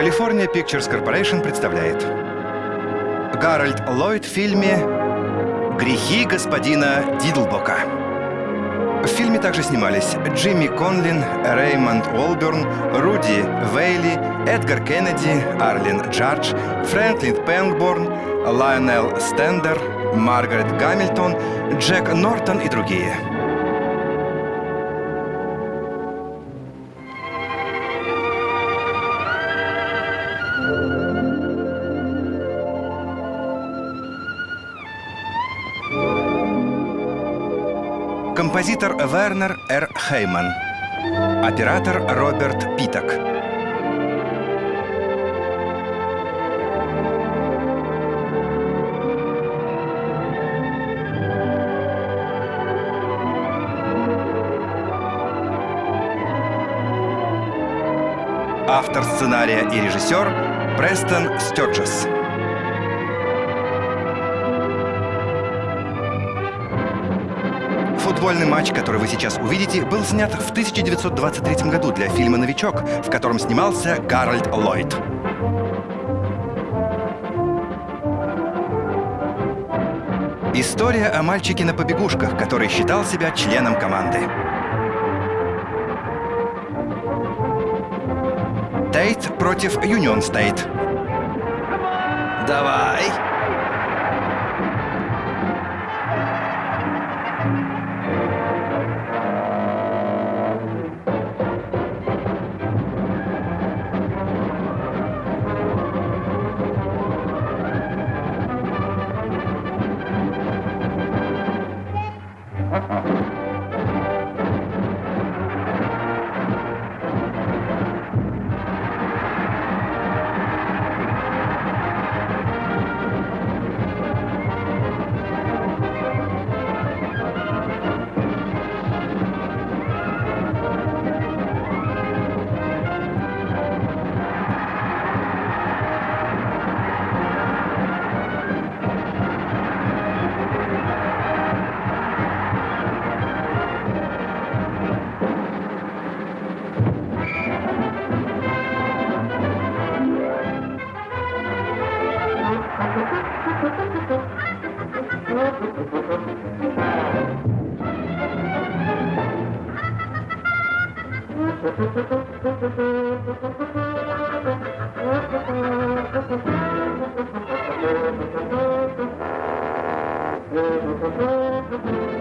California Pictures Corporation представляет Гарольд Ллойд в фильме «Грехи господина Дидлбока». В фильме также снимались Джимми Конлин, Реймонд Уолберн, Руди Валли, Эдгар Кеннеди, Арлин Джадж, Фрэнклин Пенгборн, Лайонел Стендер, Маргарет Гамильтон, Джек Нортон и другие – Композитор Вернер Р. Хейман. Оператор Роберт Питок. Автор сценария и режиссер Престон Стёрджес. Футбольный матч, который вы сейчас увидите, был снят в 1923 году для фильма «Новичок», в котором снимался Гарольд Ллойд. История о мальчике на побегушках, который считал себя членом команды. Тейт против Юнион Стейт. Давай! Thank.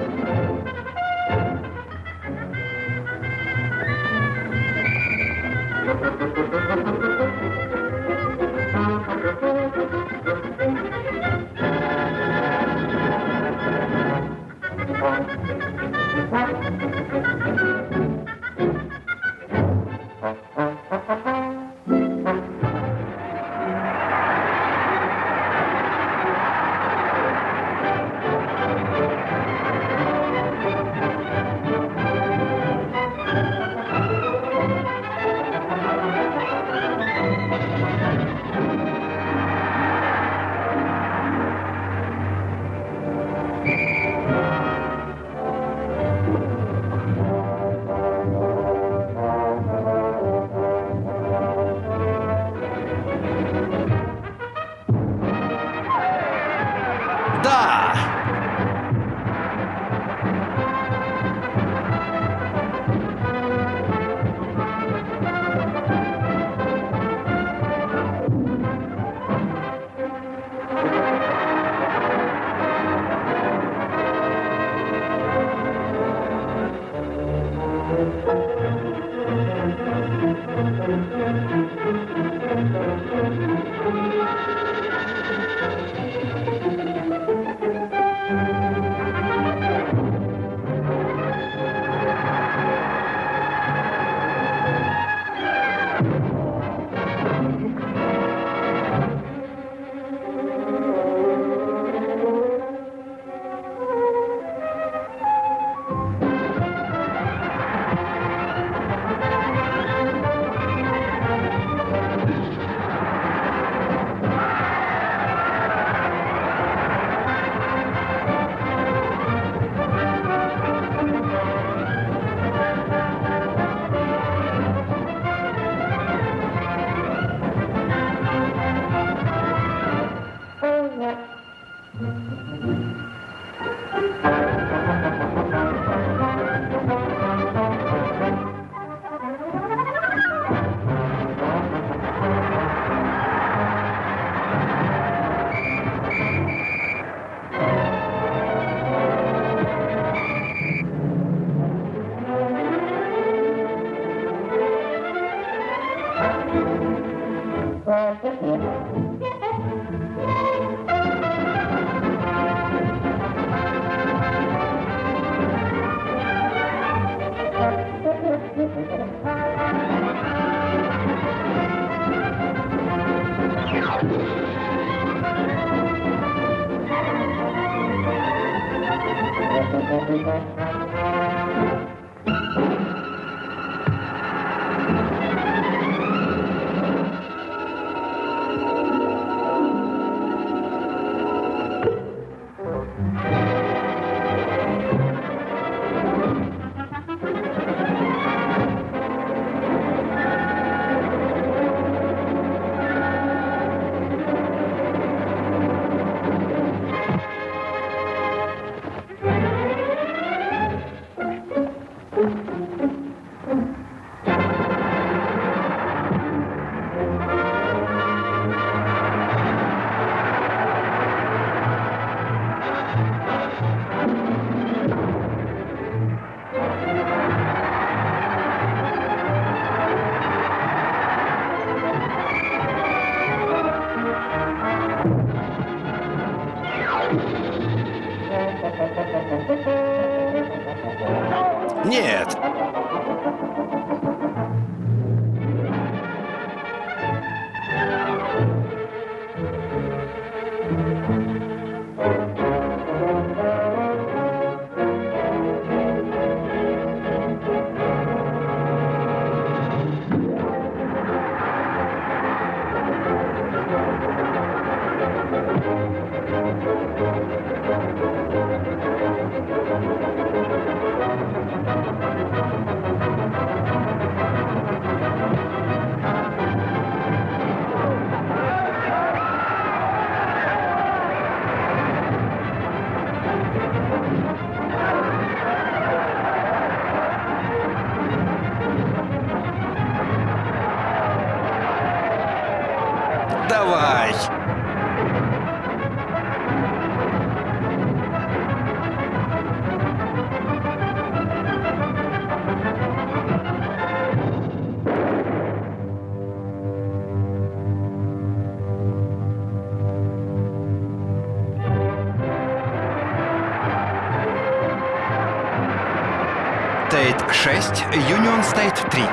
Стейт 3.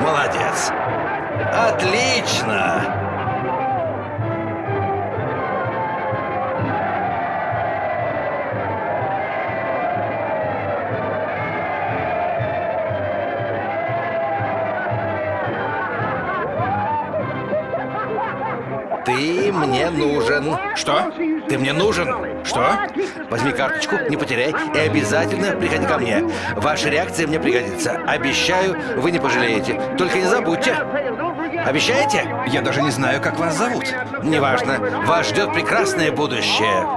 Молодец. Отлично. Ты мне нужен. Что? Ты мне нужен. Что? Возьми карточку, не потеряй и обязательно приходи ко мне. Ваша реакция мне пригодится. Обещаю, вы не пожалеете. Только не забудьте. Обещаете? Я даже не знаю, как вас зовут. Неважно. Вас ждет прекрасное будущее.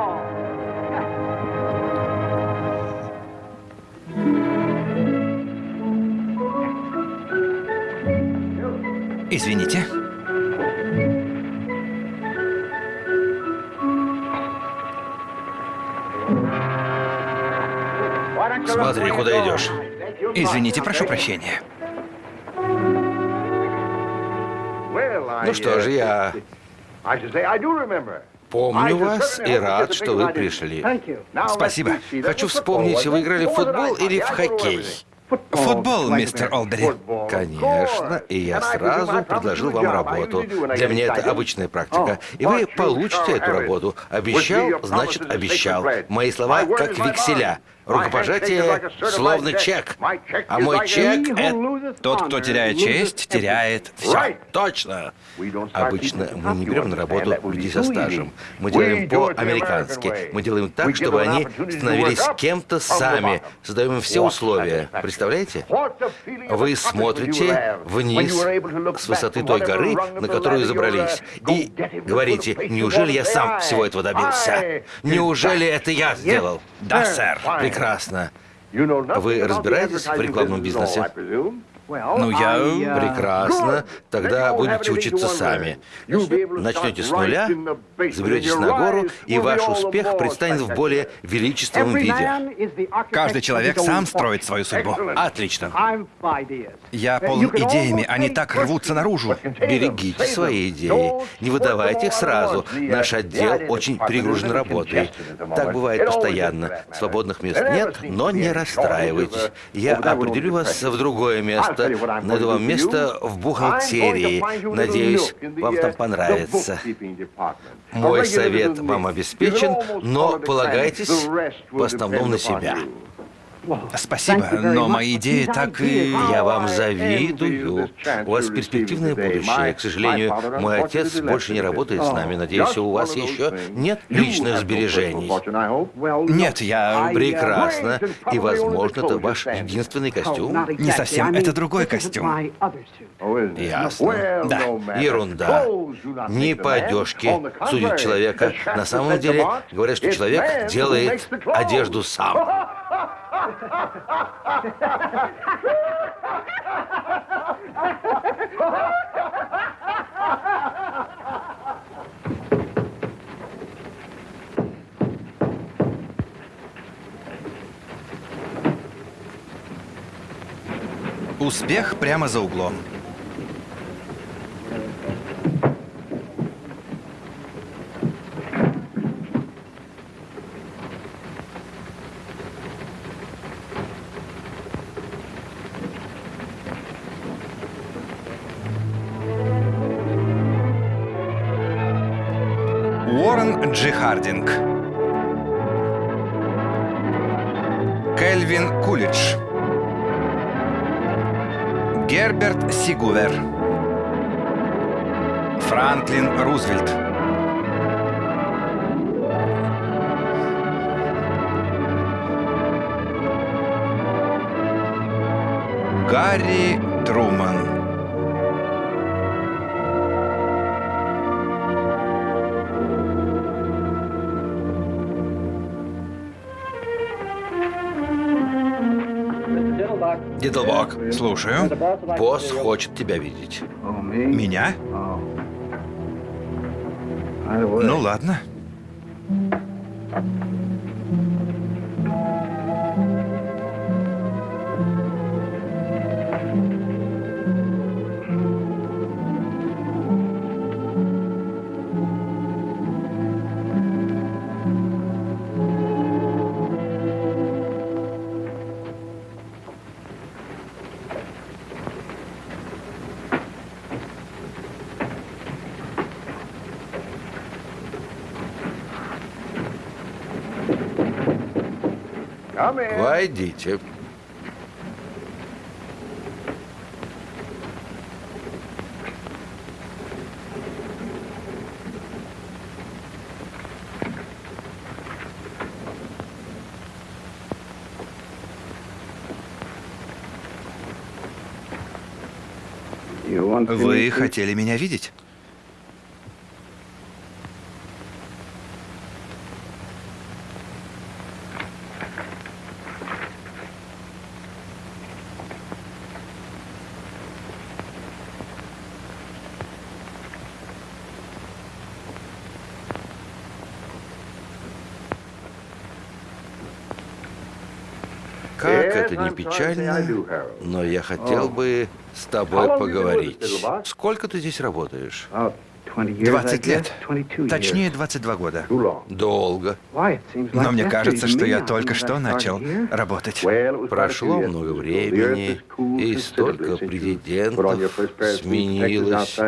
Извините, прошу прощения. Ну что же, я помню вас и рад, что вы пришли. Спасибо. Хочу вспомнить, вы играли в футбол или в хоккей? Футбол, мистер Олдери. Конечно, и я сразу предложил вам работу. Для меня это обычная практика. И вы получите эту работу. Обещал, значит обещал. Мои слова как векселя. Рукопожатие словно чек. А мой чек — это... Тот, кто теряет честь, теряет все. Точно. Обычно мы не берем на работу людей со стажем. Мы делаем по-американски. Мы делаем так, чтобы они становились кем-то сами. Создаем им все условия. Представляете? Вы смотрите вниз с высоты той горы, на которую забрались, и говорите, неужели я сам всего этого добился? Неужели это я сделал? Да, сэр. Прекрасно. Вы разбираетесь в рекламном бизнесе? Ну, я... Прекрасно. Тогда будете учиться сами. Начнете с нуля, заберетесь на гору, и ваш успех предстанет в более величественном виде. Каждый человек сам строит свою судьбу. Отлично. Я полон идеями, они так рвутся наружу. Берегите свои идеи. Не выдавайте их сразу. Наш отдел очень перегружен работой. Так бывает постоянно. Свободных мест нет, но не расстраивайтесь. Я определю вас в другое место место, найду вам место в бухгалтерии. Надеюсь, вам там понравится. Мой совет вам обеспечен, но полагайтесь в основном на себя. Спасибо, но мои идеи так и... Я вам завидую. У вас перспективное будущее. К сожалению, мой отец больше не работает с нами. Надеюсь, у вас еще нет личных сбережений. Нет, я... Прекрасно. И, возможно, это ваш единственный костюм. Не совсем, это другой костюм. Ясно. Да. Ерунда. Не по одежке судить человека. На самом деле, говорят, что человек делает одежду сам. Успех прямо за углом. Хардинг. Кельвин Кулич. Герберт Сигувер. Франклин Рузвельт. Гарри Слушаю. босс хочет тебя видеть. Меня? Ну ладно. Войдите. Вы хотели меня видеть? Как это не печально, но я хотел бы с тобой поговорить. Сколько ты здесь работаешь? 20 лет. Точнее, 22 года. Долго. Но мне кажется, что я только что начал работать. Прошло много времени, и столько президентов сменилось.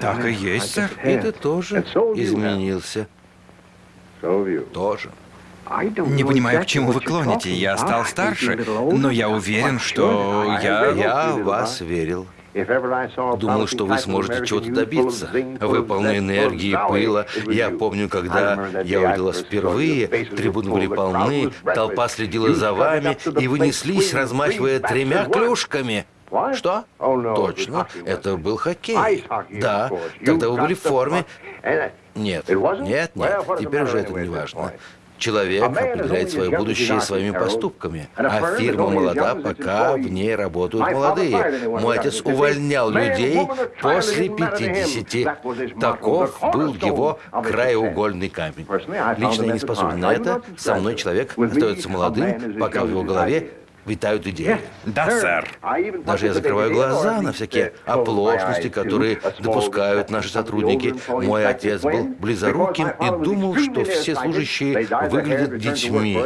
Так и есть, сэр. И ты тоже изменился. Тоже. Не понимаю, к чему вы клоните. Я стал старше, но я уверен, что я... Я вас верил. Думал, что вы сможете чего-то добиться. Вы полны энергии, пыла. Я помню, когда я увидел вас впервые, трибуны были полны, толпа следила за вами, и вы неслись, размахивая тремя клюшками. Что? Точно, это был хоккей. Да, тогда вы были в форме. Нет, нет, нет, теперь уже это не важно. Человек определяет свое будущее своими поступками, а фирма молода, пока в ней работают молодые. Мой отец увольнял людей после 50. Таков был его краеугольный камень. Лично я не способен на это. Со мной человек остается молодым, пока в его голове витают идеи. Да, сэр. Даже я закрываю глаза на всякие оплошности, которые допускают наши сотрудники. Мой отец был близоруким и думал, что все служащие выглядят детьми.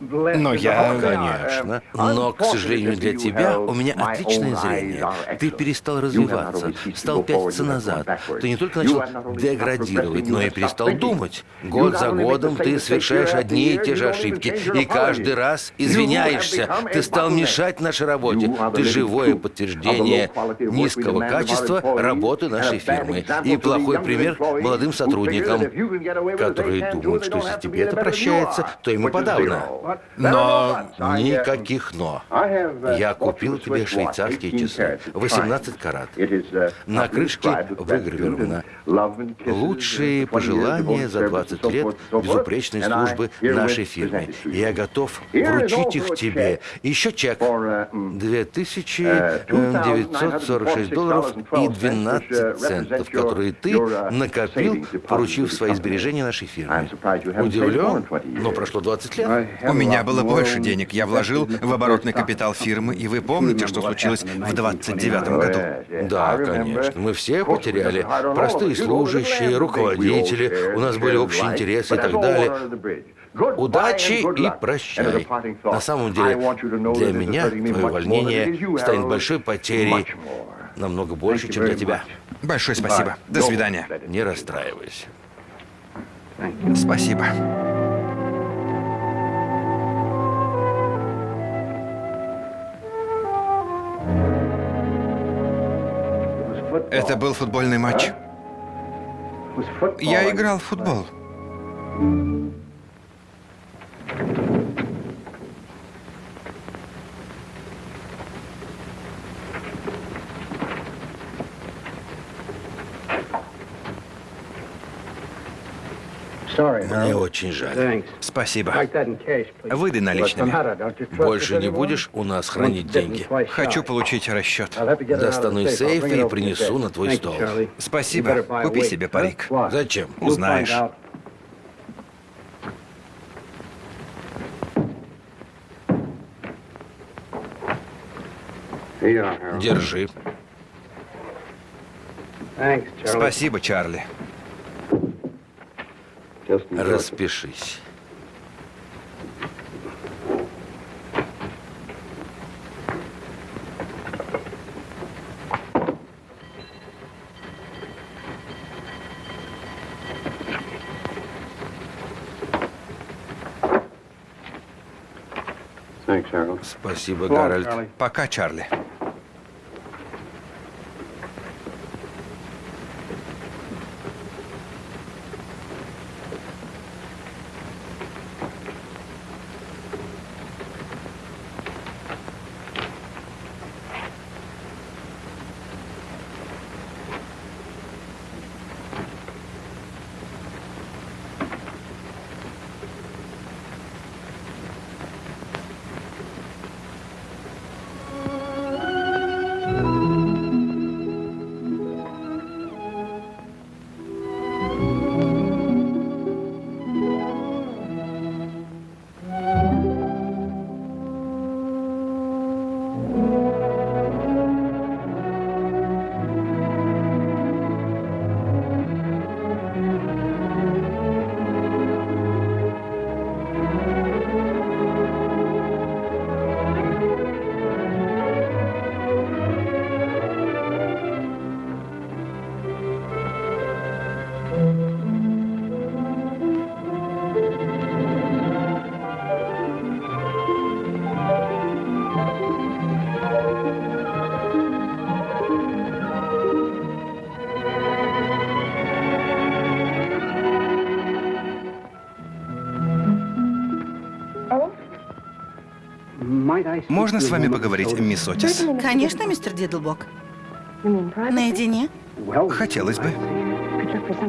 Но я... Конечно. Но, к сожалению для тебя, у меня отличное зрение. Ты перестал развиваться, стал пятиться назад. Ты не только начал деградировать, но и перестал думать. Год за годом ты совершаешь одни и те же ошибки, и каждый раз извиняешься ошибся. Ты стал мешать нашей работе. Ты живое подтверждение низкого качества работы нашей фирмы. И плохой пример молодым сотрудникам, которые думают, что если тебе это прощается, то ему подавно. Но никаких «но». Я купил тебе швейцарские часы. 18 карат. На крышке выгравировано «Лучшие пожелания за 20 лет безупречной службы нашей фирме. Я готов вручить их тебе еще чек. 2946 долларов и 12 центов, которые ты накопил, поручив свои сбережения нашей фирме. Удивлен, но прошло 20 лет. У меня было больше денег. Я вложил в оборотный капитал фирмы, и вы помните, что случилось в 29 году? Да, конечно. Мы все потеряли. Простые служащие, руководители, у нас были общие интересы и так далее. Удачи и прощай. На самом деле, для меня твое увольнение станет большой потерей, намного больше, чем для тебя. Большое спасибо. До свидания. Не расстраивайся. Спасибо. Это был футбольный матч. Я играл в футбол. Мне очень жаль. Спасибо. Выдай наличными. Больше не будешь у нас хранить деньги? Хочу получить расчет. Достану из сейфа и принесу на твой стол. Спасибо. Купи себе парик. Зачем? Узнаешь. Держи. Спасибо, Чарли. Распишись. Спасибо, Гарольд. Пока, Чарли. Можно с вами поговорить, мисс Отис? Конечно, мистер Дидлбок. Наедине? Хотелось бы.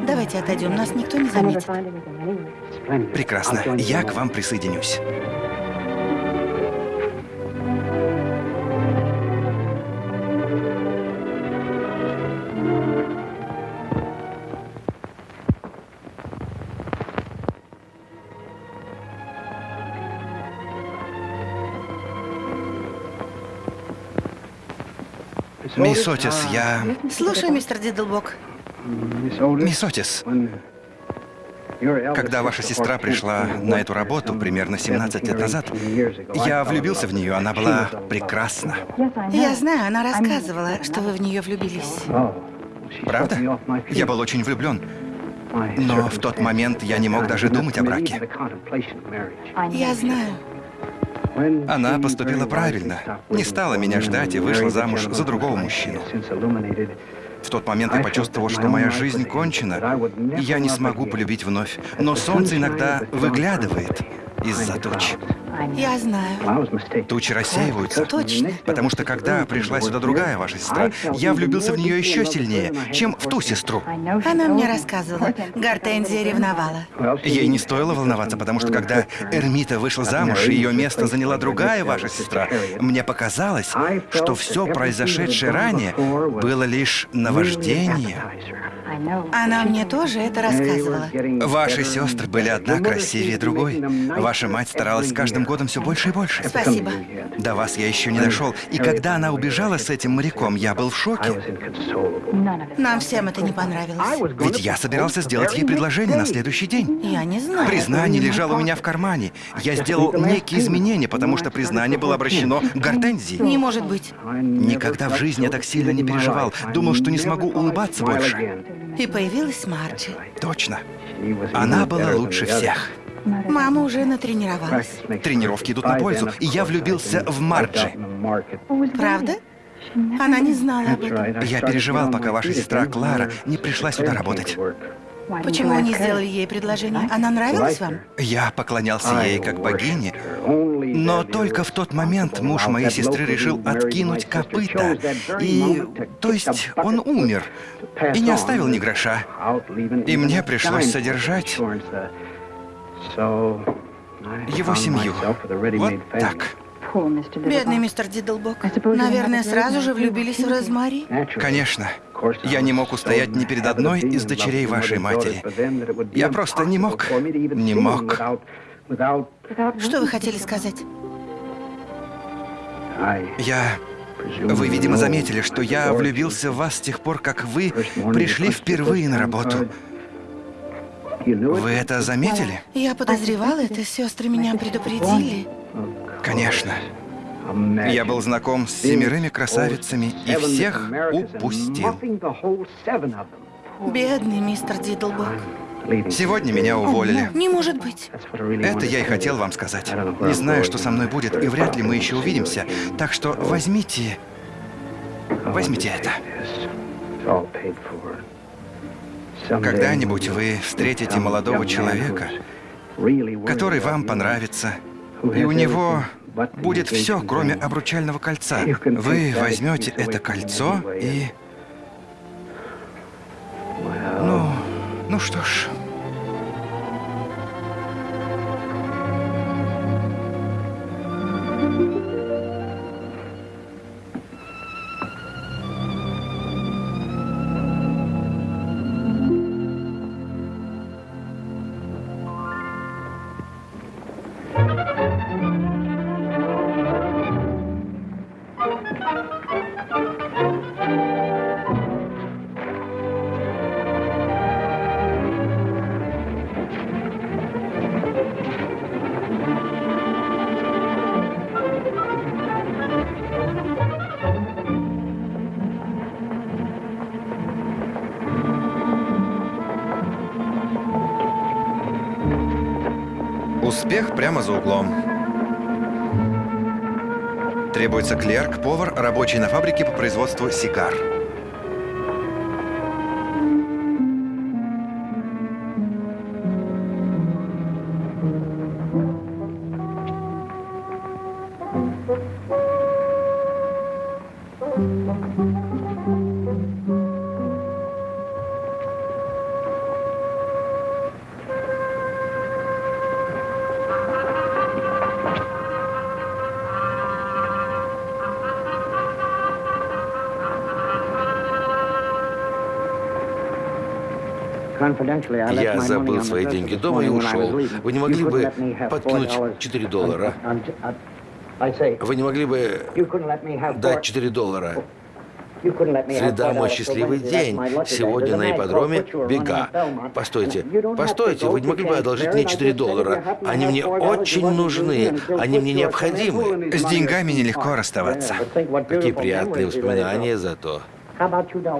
Давайте отойдем, нас никто не заметит. Прекрасно. Я к вам присоединюсь. Мисс Отис, я... Слушай, мистер Дидлбок. Мисс Отис, когда ваша сестра пришла на эту работу примерно 17 лет назад, я влюбился в нее, она была прекрасна. Я знаю, она рассказывала, что вы в нее влюбились. Правда? Я был очень влюблен. Но в тот момент я не мог даже думать о браке. Я знаю. Она поступила правильно. Не стала меня ждать и вышла замуж за другого мужчину. В тот момент я почувствовал, что моя жизнь кончена, и я не смогу полюбить вновь. Но солнце иногда выглядывает из-за туч. Я знаю. Тучи рассеиваются. Точно. Потому что когда пришла сюда другая ваша сестра, я влюбился в нее еще сильнее, чем в ту сестру. Она мне рассказывала. Гортензия ревновала. Ей не стоило волноваться, потому что когда Эрмита вышла замуж, и ее место заняла другая ваша сестра, мне показалось, что все произошедшее ранее было лишь наваждением. Она мне тоже это рассказывала. Ваши сестры были одна красивее другой. Ваша мать старалась с каждым годом все больше и больше. Спасибо. До вас я еще не дошел. И когда она убежала с этим моряком, я был в шоке. Нам всем это не понравилось. Ведь я собирался сделать ей предложение на следующий день. Я не знаю. Признание лежало у меня в кармане. Я сделал некие изменения, потому что признание было обращено к Гортензии. Не может быть. Никогда в жизни я так сильно не переживал. Думал, что не смогу улыбаться больше. И появилась Марджи. Точно. Она была лучше всех. Мама уже натренировалась. Тренировки идут на пользу, и я влюбился в Марджи. Правда? Она не знала об этом. Я переживал, пока ваша сестра Клара не пришла сюда работать. Почему вы не сделали ей предложение? Она нравилась вам? Я поклонялся ей как богине, но только в тот момент муж моей сестры решил откинуть копыта. И... то есть он умер и не оставил ни гроша. И мне пришлось содержать его семью. Вот так. Бедный мистер Дидлбок. Наверное, сразу же влюбились в Розмари? Конечно. Я не мог устоять ни перед одной из дочерей вашей матери. Я просто не мог. Не мог. Что вы хотели сказать? Я... Вы, видимо, заметили, что я влюбился в вас с тех пор, как вы пришли впервые на работу. Вы это заметили? Я подозревала это, сестры меня предупредили. Конечно. Я был знаком с семерыми красавицами и всех упустил. Бедный мистер Дидлбок. Сегодня меня уволили. Не может быть. Это я и хотел вам сказать. Не знаю, что со мной будет, и вряд ли мы еще увидимся. Так что возьмите... Возьмите это. Когда-нибудь вы встретите молодого человека, который вам понравится, и у него будет все, кроме обручального кольца. Вы возьмете это кольцо и... Ну, ну что ж... прямо за углом. Требуется клерк, повар, рабочий на фабрике по производству сигар. Я забыл свои деньги дома и ушел. Вы не могли бы подкинуть 4 доллара? Вы не могли бы дать 4 доллара? Среда мой счастливый день. Сегодня на ипподроме бега. Постойте, постойте, вы не могли бы одолжить мне 4 доллара? Они мне очень нужны, они мне необходимы. С деньгами нелегко расставаться. Какие приятные воспоминания зато.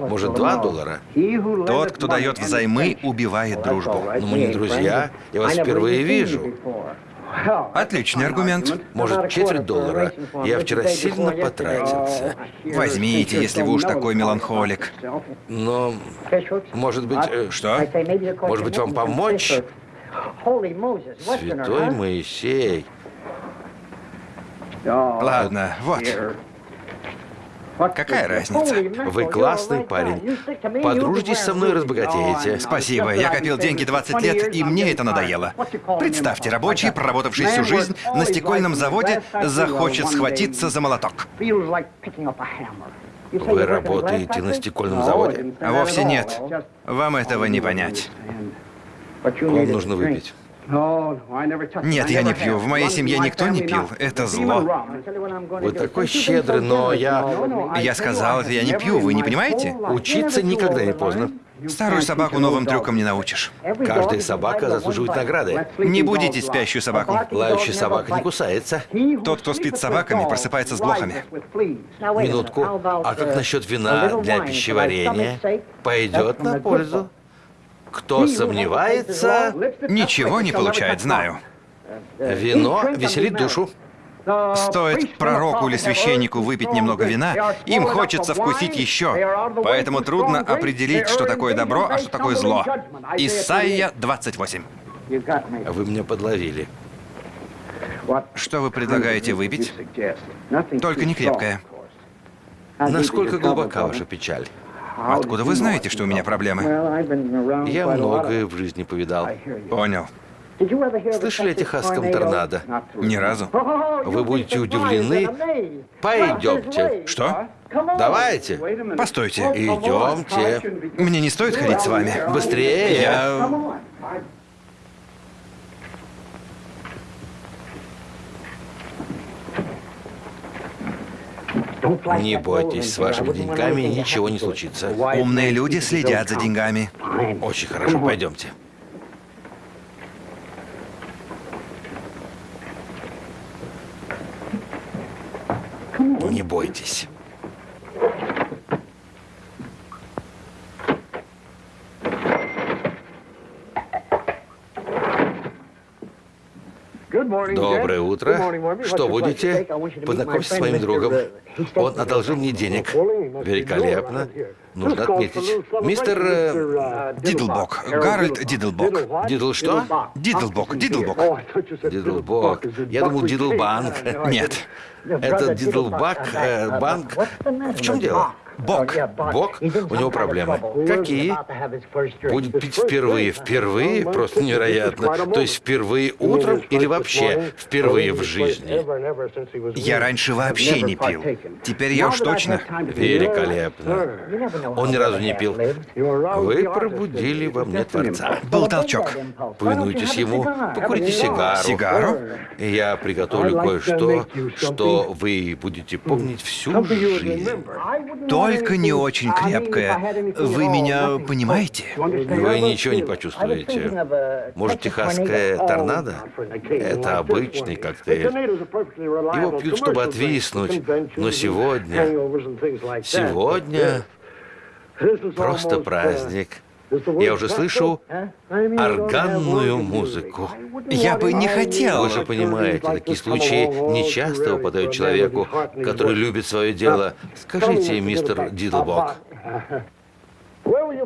Может, 2 доллара? Тот, кто дает взаймы, убивает дружбу. Но мы не друзья, я вас впервые вижу. Отличный аргумент. Может, четверть доллара? Я вчера сильно потратился. Возьмите, если вы уж такой меланхолик. Но, может быть... э, Что? Может быть, вам помочь? Святой Моисей. Ладно, вот. Какая разница? Вы классный парень. Подружитесь со мной и разбогатеете. Спасибо, я копил деньги 20 лет, и мне это надоело. Представьте, рабочий, проработавший всю жизнь на стекольном заводе, захочет схватиться за молоток. Вы работаете на стекольном заводе? А вовсе нет. Вам этого не понять. Вам нужно выпить. Нет, я не пью. В моей семье никто не пил. Это зло. Вы такой щедрый, но я... Я сказал, это я не пью, вы не понимаете? Учиться никогда не поздно. Старую собаку новым трюкам не научишь. Каждая собака заслуживает награды. Не будите спящую собаку. Лающая собака не кусается. Тот, кто спит с собаками, просыпается с блохами. Минутку. А как насчет вина для пищеварения? Пойдет на пользу. Кто сомневается, Ничего не получает, знаю. вино веселит душу. Стоит пророку или священнику выпить немного вина, им хочется вкусить еще. Поэтому трудно определить, что такое добро, а что такое зло. Исайя 28. Вы меня подловили. Что вы предлагаете выпить? Только не крепкое. Насколько глубока ваша печаль? Откуда вы знаете, что у меня проблемы? Я многое в жизни повидал. Понял. Слышали о техасском торнадо? Ни разу. Вы будете удивлены. Пойдемте. Что? Давайте. Постойте. Идемте. Мне не стоит ходить с вами. Быстрее. Я... Не бойтесь, с вашими деньгами ничего не случится. Умные люди следят за деньгами. Очень хорошо, пойдемте. Не бойтесь. Доброе утро. Что будете? Познакомься с моим другом. Он одолжил мне денег. Великолепно. Нужно отметить. Мистер... э, Дидлбок. Гарольд Дидлбок. Дидл что? Дидлбок, Дидлбок. Дидлбок. Я думал, Дидлбанк. Нет. Это Дидлбак, э, банк. В чем дело? Бок. Бог? У него проблемы. Какие? Будет пить впервые. Впервые? Просто невероятно. То есть впервые утром или вообще впервые в жизни? Я раньше вообще не пил. Теперь я уж точно. Великолепно. Он ни разу не пил. Вы пробудили во мне Творца. Был толчок. Повинуйтесь ему, покурите сигару. Сигару? Я приготовлю кое-что, что вы будете помнить всю жизнь. Только не очень крепкое. Вы меня понимаете? Вы ничего не почувствуете. Может, техасская торнадо? Это обычный коктейль. Его пьют, чтобы отвиснуть. Но сегодня... Сегодня просто праздник. Я уже слышу органную музыку. Я бы не хотел. Вы же понимаете, такие случаи нечасто выпадают человеку, который любит свое дело. Скажите, мистер Дидлбок,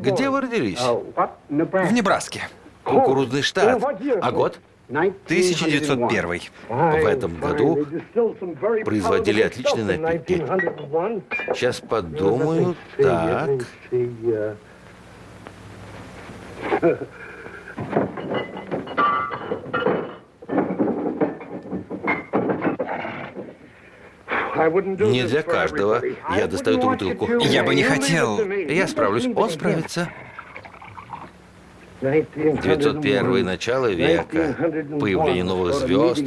где вы родились? В Небраске. Кукурузный штат. А год? 1901. В этом году производили отличные напитки. Сейчас подумаю. Так. Не для каждого. Я достаю эту бутылку. Я бы не хотел. Я справлюсь. Он справится. 901 начало века, появление новых звезд.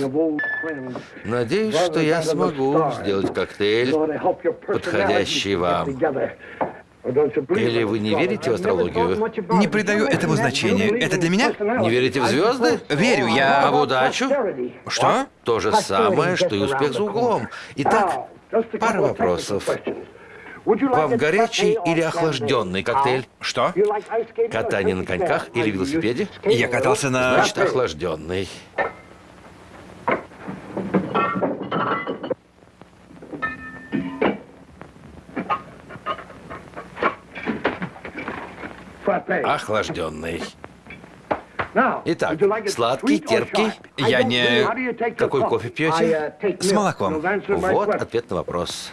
Надеюсь, что я смогу сделать коктейль, подходящий вам. Или вы не верите в астрологию? Не придаю этому значения. Это для меня? Не верите в звезды? Верю, я... А в удачу? Что? То же самое, что и успех за углом. Итак, пара вопросов. Вам горячий или охлажденный коктейль? Что? Катание на коньках или велосипеде? Я катался на... Значит, охлажденный. Охлажденный. Итак, сладкий, терпкий. Я не... Какой кофе пьете? С молоком. Вот ответ на вопрос.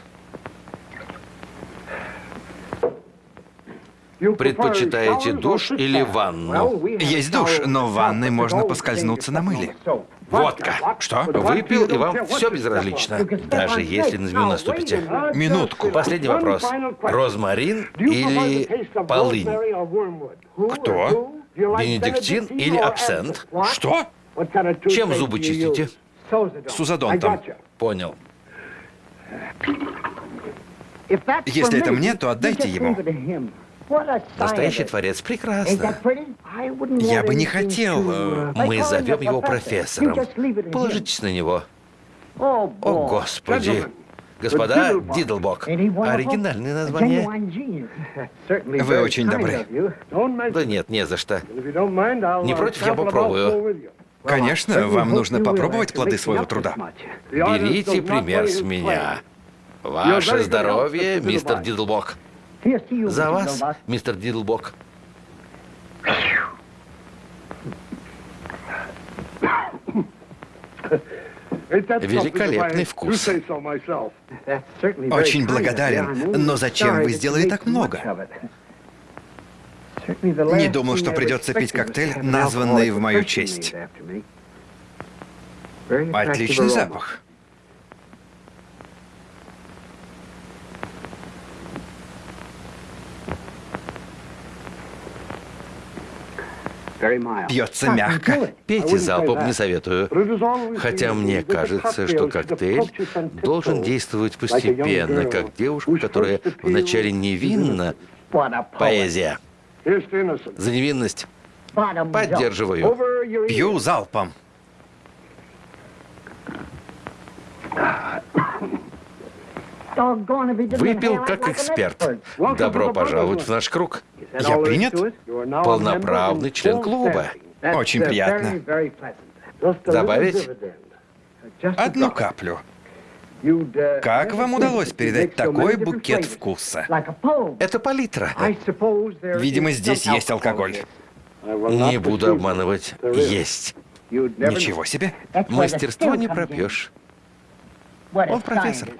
Предпочитаете душ или ванну? Есть душ, но в ванной можно поскользнуться на мыле. Водка. Что? Выпил, и вам все безразлично. Даже если на змею наступите. Минутку. Последний вопрос. Розмарин или полынь? Кто? Бенедиктин или абсент? Что? Чем зубы чистите? Сузодонтом. Понял. Если это мне, то отдайте ему. Настоящий творец. Прекрасно. Я бы не хотел... э, Мы зовем его профессором. Положитесь на него. О, Господи. Господа, Дидлбок. Оригинальное название. Вы очень добры. Да нет, не за что. Не против, я попробую. Конечно, вам нужно попробовать плоды своего труда. Берите пример с меня. Ваше здоровье, мистер Дидлбок. За вас, мистер Дидлбок. Великолепный вкус. Очень благодарен. Но зачем вы сделали так много? Не думал, что придется пить коктейль, названный в мою честь. Отличный запах. Пьется мягко. Пейте залпом, не советую. Хотя мне кажется, что коктейль должен действовать постепенно, как девушка, которая вначале невинна. Поэзия. За невинность. Поддерживаю. Пью залпом. Выпил как эксперт. Добро пожаловать в наш круг. Я принят? Полноправный член клуба. Очень приятно. Добавить? Одну каплю. Как вам удалось передать такой букет вкуса? Это палитра. Видимо, здесь есть алкоголь. Не буду обманывать. Есть. Ничего себе. Мастерство не пропьешь. Он профессор.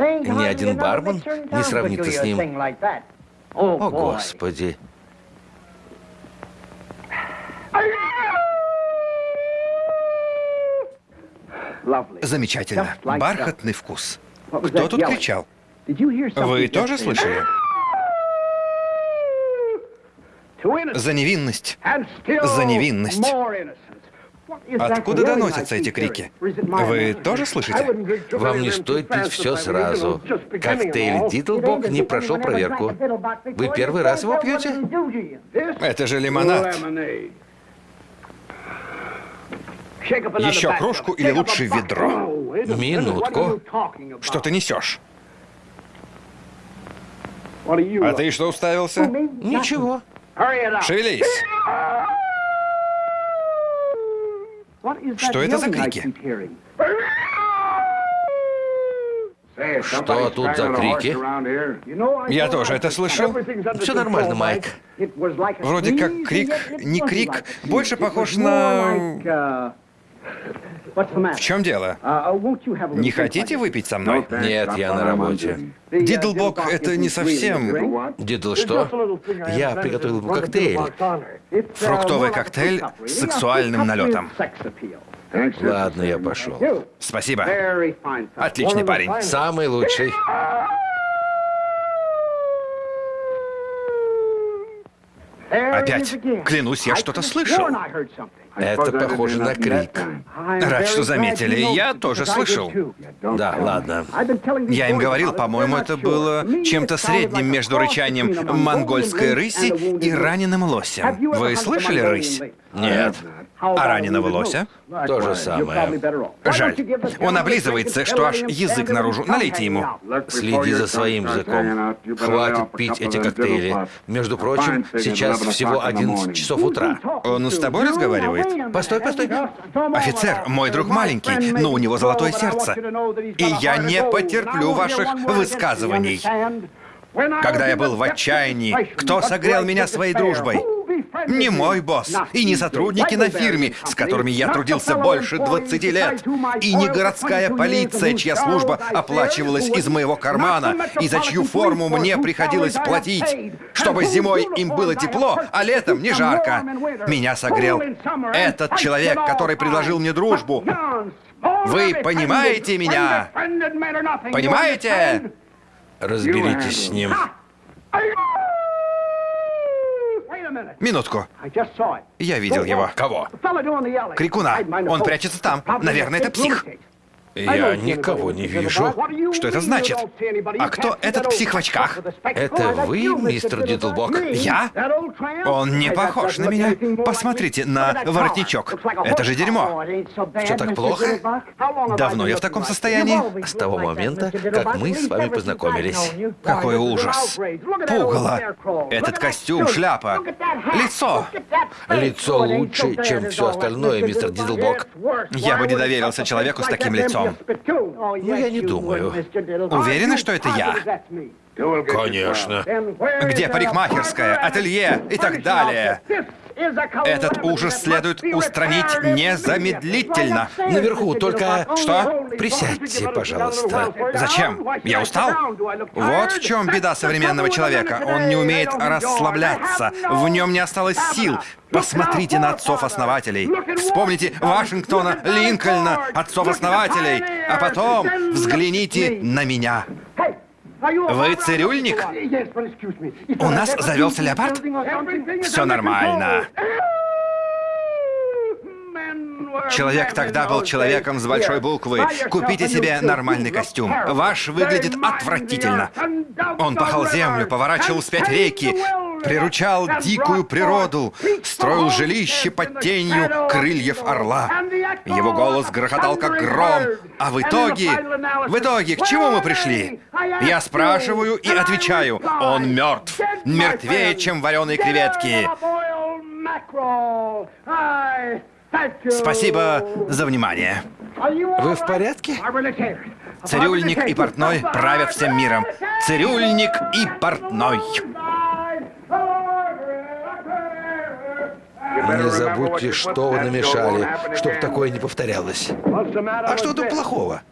Ни один бармен не сравнится с ним. О, Господи. Замечательно. Бархатный вкус. Кто тут кричал? Вы тоже слышали? За невинность. За невинность. Откуда доносятся эти крики? Вы тоже слышите? Вам не стоит пить все сразу. Коктейль Дитлбок не прошел проверку. Вы первый раз его пьете? Это же лимонад. Еще кружку или лучше ведро? Минутку. Что ты несешь? А ты что уставился? Ничего. Шевелись. Что это за крики? Что тут за крики? Я тоже это слышал. Все нормально, Майк. Вроде как крик, не крик, больше похож на... В чем дело? Не хотите выпить со мной? Нет, я на работе. Дидлбок — это не совсем... Дидл что? Я приготовил ему коктейль. Фруктовый коктейль с сексуальным налетом. Ладно, я пошел. Спасибо. Отличный парень. Самый лучший. Опять. Клянусь, я что-то слышал. Это похоже на крик. Рад, что заметили. Я тоже слышал. Да, ладно. Я им говорил, по-моему, это было чем-то средним между рычанием монгольской рыси и раненым лосем. Вы слышали рысь? Нет. А раненого лося? То же самое. Жаль. Он облизывается, что аж язык наружу. Налейте ему. Следи за своим языком. Хватит пить эти коктейли. Между прочим, сейчас всего 11 часов утра. Он с тобой разговаривает? Постой, постой. Офицер, мой друг маленький, но у него золотое сердце. И я не потерплю ваших высказываний. Когда я был в отчаянии, кто согрел меня своей дружбой? Не мой босс, и не сотрудники на фирме, с которыми я трудился больше 20 лет, и не городская полиция, чья служба оплачивалась из моего кармана, и за чью форму мне приходилось платить, чтобы зимой им было тепло, а летом не жарко. Меня согрел этот человек, который предложил мне дружбу. Вы понимаете меня? Понимаете? Разберитесь с ним. Минутку. Я видел его. Кого? Крикуна. Он прячется там. Наверное, это псих. Я никого не вижу. Что это значит? А кто этот псих в очках? Это вы, мистер Дидлбок? Я? Он не похож на меня. Посмотрите на воротничок. Это же дерьмо. Что, так плохо? Давно я в таком состоянии? С того момента, как мы с вами познакомились. Какой ужас. Пугало. Этот костюм, шляпа, лицо. Лицо лучше, чем все остальное, мистер Дидлбок. Я бы не доверился человеку с таким лицом. Ну, я не думаю. Уверены, что это я? Конечно. Где парикмахерская, ателье и так далее? Этот ужас следует устранить незамедлительно. Наверху, только... Что? Присядьте, пожалуйста. Зачем? Я устал? Вот в чем беда современного человека. Он не умеет расслабляться. В нем не осталось сил. Посмотрите на отцов-основателей. Вспомните Вашингтона, Линкольна, отцов-основателей. А потом взгляните на меня. Вы цирюльник? У нас завелся леопард? Все нормально. Человек тогда был человеком с большой буквы. Купите себе нормальный костюм. Ваш выглядит отвратительно. Он пахал землю, поворачивал вспять реки, приручал дикую природу, строил жилище под тенью крыльев орла. Его голос грохотал, как гром. А в итоге... В итоге, к чему мы пришли? Я спрашиваю и отвечаю. Он мертв. Мертвее, чем вареные креветки. Спасибо за внимание. Вы в порядке? Цирюльник и портной правят всем миром. Цирюльник и портной. Не забудьте, что вы намешали, чтобы такое не повторялось. А что тут плохого?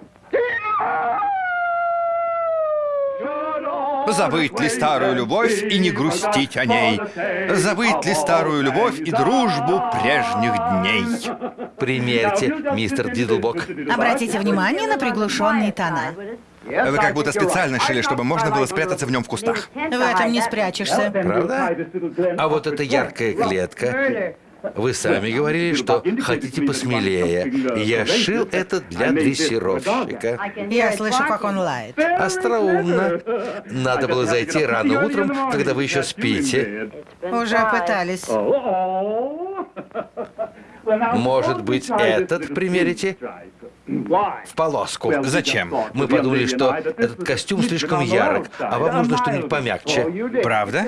Забыть ли старую любовь и не грустить о ней? Забыть ли старую любовь и дружбу прежних дней? Примерьте, мистер Дидлбок. Обратите внимание на приглушенные тона. Вы как будто специально шили, чтобы можно было спрятаться в нем в кустах. В этом не спрячешься. Правда? А вот эта яркая клетка. Вы сами говорили, что хотите посмелее. Я шил это для дрессировщика. Я слышу, как он лает. Остроумно. Надо было зайти рано утром, когда вы еще спите. Уже пытались. Может быть, этот примерите? В полоску. Зачем? Мы подумали, что этот костюм слишком ярок, а вам нужно что-нибудь помягче. Правда?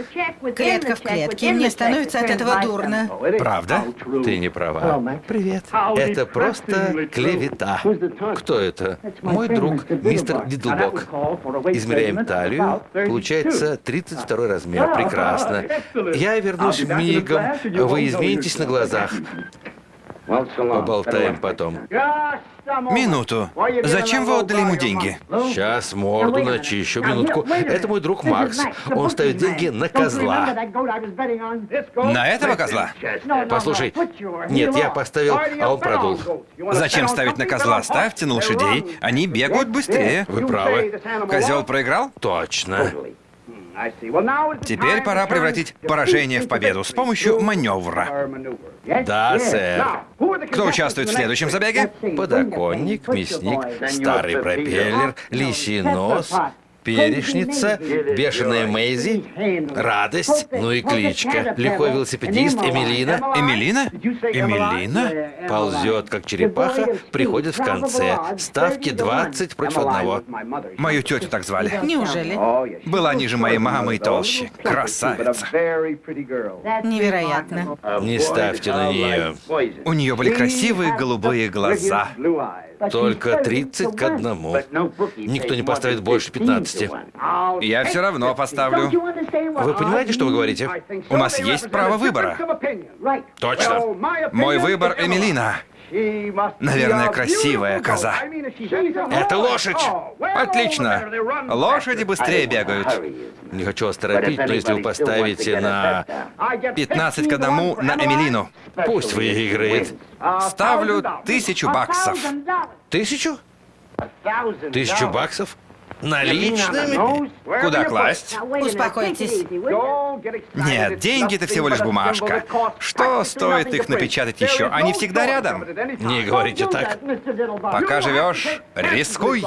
Клетка в клетке. Мне становится от этого дурно. Правда? Ты не права. Привет. Это просто клевета. Кто это? Мой друг, мистер Дидлбок. Измеряем талию. Получается 32 размер. Прекрасно. Я вернусь мигом. Вы изменитесь на глазах. Поболтаем потом. Минуту. Зачем вы отдали ему деньги? Сейчас морду начищу. Минутку. Это мой друг Макс. Он ставит деньги на козла. На этого козла? Послушай, нет, я поставил, а он продул. Зачем ставить на козла? Ставьте на лошадей. Они бегают быстрее. Вы правы. Козел проиграл? Точно. Теперь пора превратить поражение в победу с помощью маневра. Да, сэр. Кто участвует в следующем забеге? Подоконник, мясник, старый пропеллер, лисий нос, перешница, бешеная Мэйзи, радость, ну и кличка. Лихой велосипедист Эмилина. Эмилина? Эмилина? Ползет, как черепаха, приходит в конце. Ставки 20 против одного. Мою тетю так звали. Неужели? Была ниже моей мамы и толще. Красавица. Невероятно. Не ставьте на нее. У нее были красивые голубые глаза. Только 30 к одному. Никто не поставит больше 15. Я все равно поставлю. Вы понимаете, что вы говорите? У нас есть право выбора. Точно. Мой выбор Эмилина. Наверное, красивая коза. Это лошадь! Отлично. Лошади быстрее бегают. Не хочу вас торопить, но если вы поставите на 15 к одному на Эмилину. Пусть выиграет. Ставлю тысячу баксов. Тысячу? Тысячу баксов? Наличными? Куда класть? Успокойтесь. Нет, деньги это всего лишь бумажка. Что стоит их напечатать еще? Они всегда рядом. Не говорите так. Пока живешь, рискуй.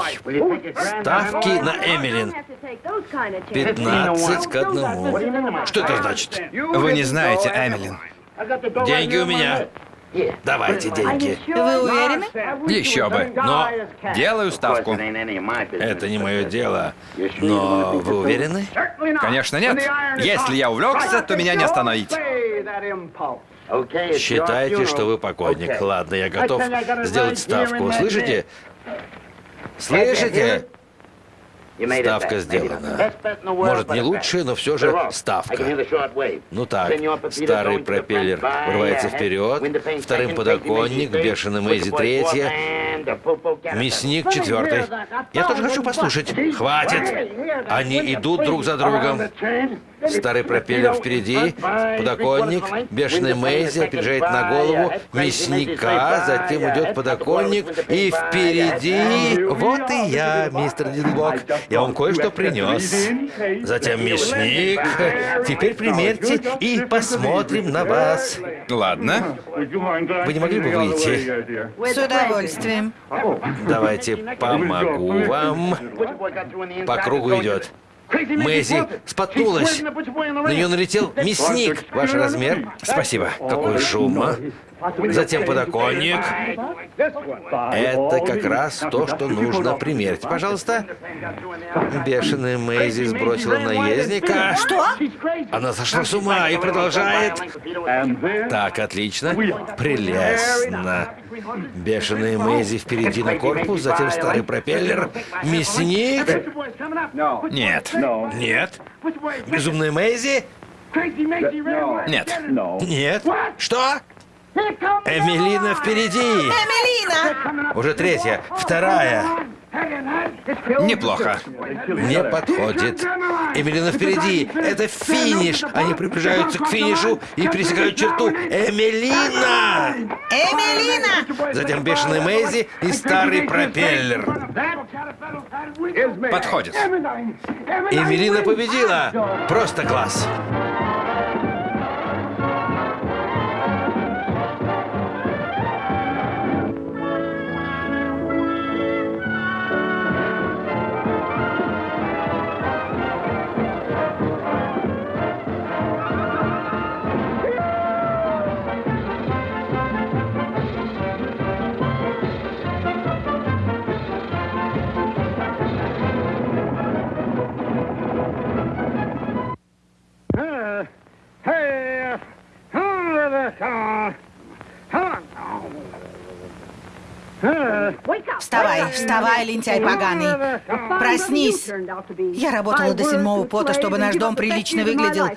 Ставки на Эмилин. 15 к одному. Что это значит? Вы не знаете, Эмилин. Деньги у меня. Давайте деньги. Вы уверены? Еще бы. Но делаю ставку. Это не мое дело. Но вы уверены? Конечно, нет. Если я увлекся, то меня не остановить. Считайте, что вы покойник. Ладно, я готов сделать ставку. Слышите? Слышите? Ставка сделана. Может, не лучшая, но все же ставка. Ну так, старый пропеллер врывается вперед, вторым подоконник, бешеный Мэйзи третья, мясник четвертый. Я тоже хочу послушать. Хватит! Они идут друг за другом. Старый пропеллер впереди, подоконник, бешеный Мэйзи опережает на голову мясника, затем идет подоконник, и впереди... Вот и я, мистер Динблок. Я вам кое-что принес. Затем мясник. Теперь примерьте и посмотрим на вас. Ладно. Вы не могли бы выйти? С удовольствием. Давайте помогу вам. По кругу идет. Мэйзи споткнулась. На нее налетел мясник. Ваш размер? Спасибо. Какой шум, а? Затем подоконник. Это как раз то, что нужно примерить. Пожалуйста. Бешеная Мэйзи сбросила наездника. Что? Она сошла с ума и продолжает. Так, отлично. Прелестно. Бешеная Мэйзи впереди на корпус, затем старый пропеллер. Мясник. Нет. Нет. Безумная Мэйзи. Нет. Нет. Что? Эмилина впереди. Эмилина! Уже третья. Вторая. Неплохо. Не подходит. Эмилина впереди. Это финиш. Они приближаются к финишу и пересекают черту. Эмилина! Эмилина! Затем бешеный Мэйзи и старый пропеллер. Подходит. Эмилина победила. Просто класс. Вставай, вставай, лентяй поганый. Проснись. Я работала до седьмого пота, чтобы наш дом прилично выглядел,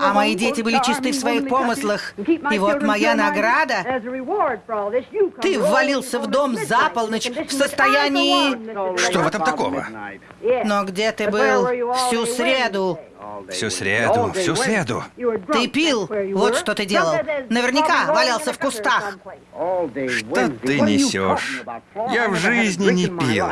а мои дети были чисты в своих помыслах. И вот моя награда. Ты ввалился в дом за полночь в состоянии... Что в этом такого? Но где ты был всю среду? Всю среду, всю среду. Ты пил. Вот что ты делал. Наверняка валялся в кустах. Что ты несешь? Я в жизни не пил.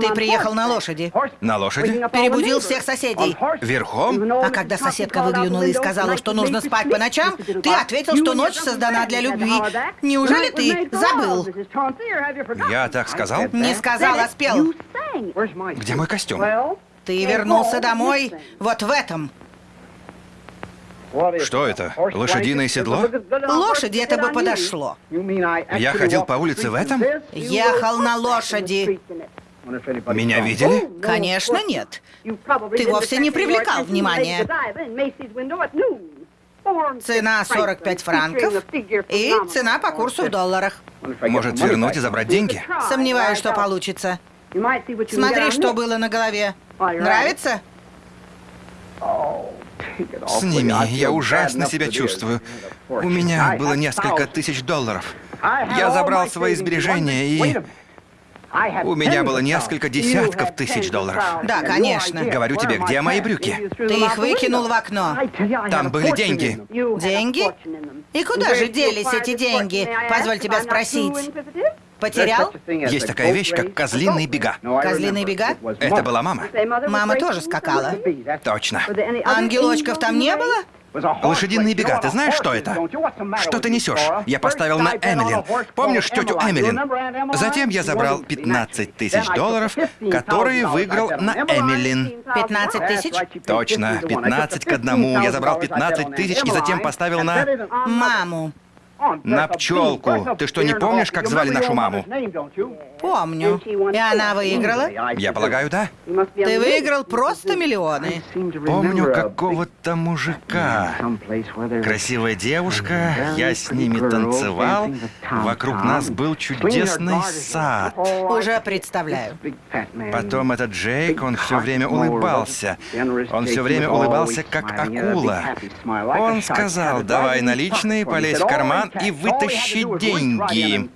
Ты приехал на лошади. На лошади? Перебудил всех соседей. Верхом? А когда соседка выглянула и сказала, что нужно спать по ночам, ты ответил, что ночь создана для любви. Неужели ты забыл? Я так сказал? Не сказал, а спел. Где мой костюм? Ты вернулся домой вот в этом. Что это? Лошадиное седло? Лошади это бы подошло. Я ходил по улице в этом? Ехал на лошади. Меня видели? Конечно, нет. Ты вовсе не привлекал внимания. Цена 45 франков и цена по курсу в долларах. Может, вернуть и забрать деньги? Сомневаюсь, что получится. Смотри, что было на голове. Нравится? Сними, я ужасно себя чувствую. У меня было несколько тысяч долларов. Я забрал свои сбережения и... У меня было несколько десятков тысяч долларов. Да, конечно. Говорю тебе, где мои брюки? Ты их выкинул в окно. Там были деньги. Деньги? И куда же делись эти деньги? Позволь тебя спросить. Потерял? Есть такая вещь, как козлиные бега. Козлиные бега? Это была мама. Мама тоже скакала. Точно. Ангелочков там не было? Лошадиные бега, ты знаешь, что это? Что ты несешь? Я поставил на Эмилин. Помнишь тетю Эмилин? Затем я забрал 15 тысяч долларов, которые выиграл на Эмилин. 15 тысяч? Точно, 15 к одному. Я забрал 15 тысяч и затем поставил на... Маму. На пчелку. Ты что, не помнишь, как звали нашу маму? Помню. И она выиграла? Я полагаю, да? Ты выиграл просто миллионы. Помню какого-то мужика. Красивая девушка, я с ними танцевал. Вокруг нас был чудесный сад. Уже представляю. Потом этот Джейк, он все время улыбался. Он все время улыбался, как акула. Он сказал, давай наличные, полезь в карман и вытащи деньги.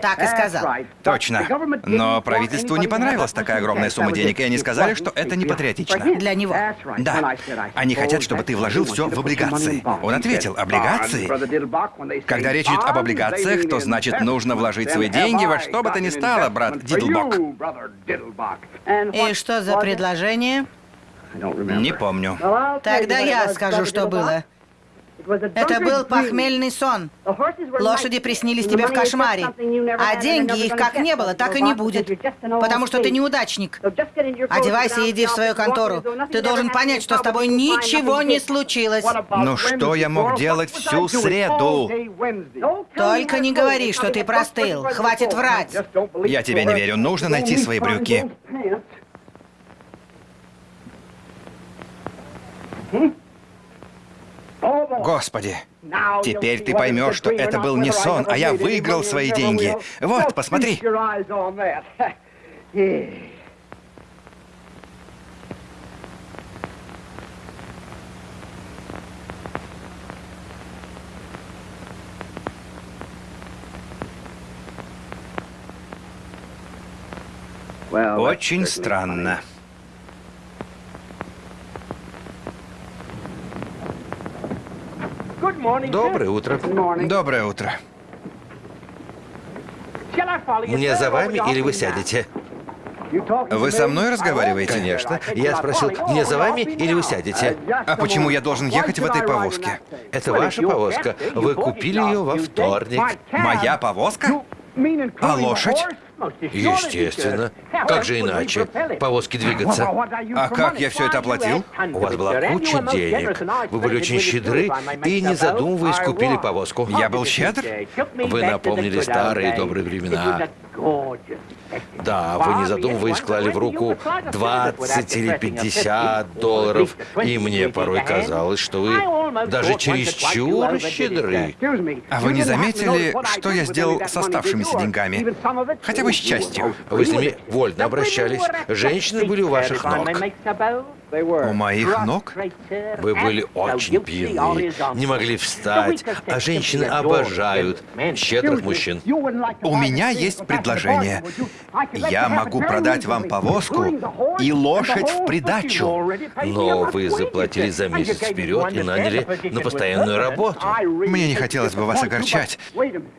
Так и сказал. Точно. Но правительству не понравилась такая огромная сумма денег, и они сказали, что это не патриотично. Для него. Да. Они хотят, чтобы ты вложил все в облигации. Он ответил, облигации? Когда речь идет об облигациях, то значит нужно вложить свои деньги во что бы то ни стало, брат Дидлбок. И что за предложение? Не помню. Тогда я скажу, что было. Это был похмельный сон. Лошади приснились тебе в кошмаре. А деньги их как не было, так и не будет. Потому что ты неудачник. Одевайся и иди в свою контору. Ты должен понять, что с тобой ничего не случилось. Ну что я мог делать всю среду? Только не говори, что ты простыл. Хватит врать. Я тебе не верю. Нужно найти свои брюки. Господи, теперь ты поймешь, что это был не сон, а я выиграл свои деньги. Вот, посмотри. Очень странно. Доброе утро. Доброе утро. Мне за вами или вы сядете? Вы со мной разговариваете? Конечно. Я спросил, мне за вами или вы сядете? А почему я должен ехать в этой повозке? Это ваша повозка. Вы купили ее во вторник. Моя повозка? А лошадь? Естественно. Как же иначе? Повозки двигаться. А как я все это оплатил? У вас была куча денег. Вы были очень щедры и, не задумываясь, купили повозку. Я был щедр? Вы напомнили старые добрые времена. Да, вы не задумываясь клали в руку 20 или 50 долларов, и мне порой казалось, что вы даже чересчур щедры. А вы не заметили, что я сделал с оставшимися деньгами? Хотя бы с частью. Вы с ними вольно обращались. Женщины были у ваших ног. У моих ног? Вы были очень пьяны, не могли встать, а женщины обожают щедрых мужчин. У меня есть предложение. Я могу продать вам повозку и лошадь в придачу. Но вы заплатили за месяц вперед и наняли на постоянную работу. Мне не хотелось бы вас огорчать.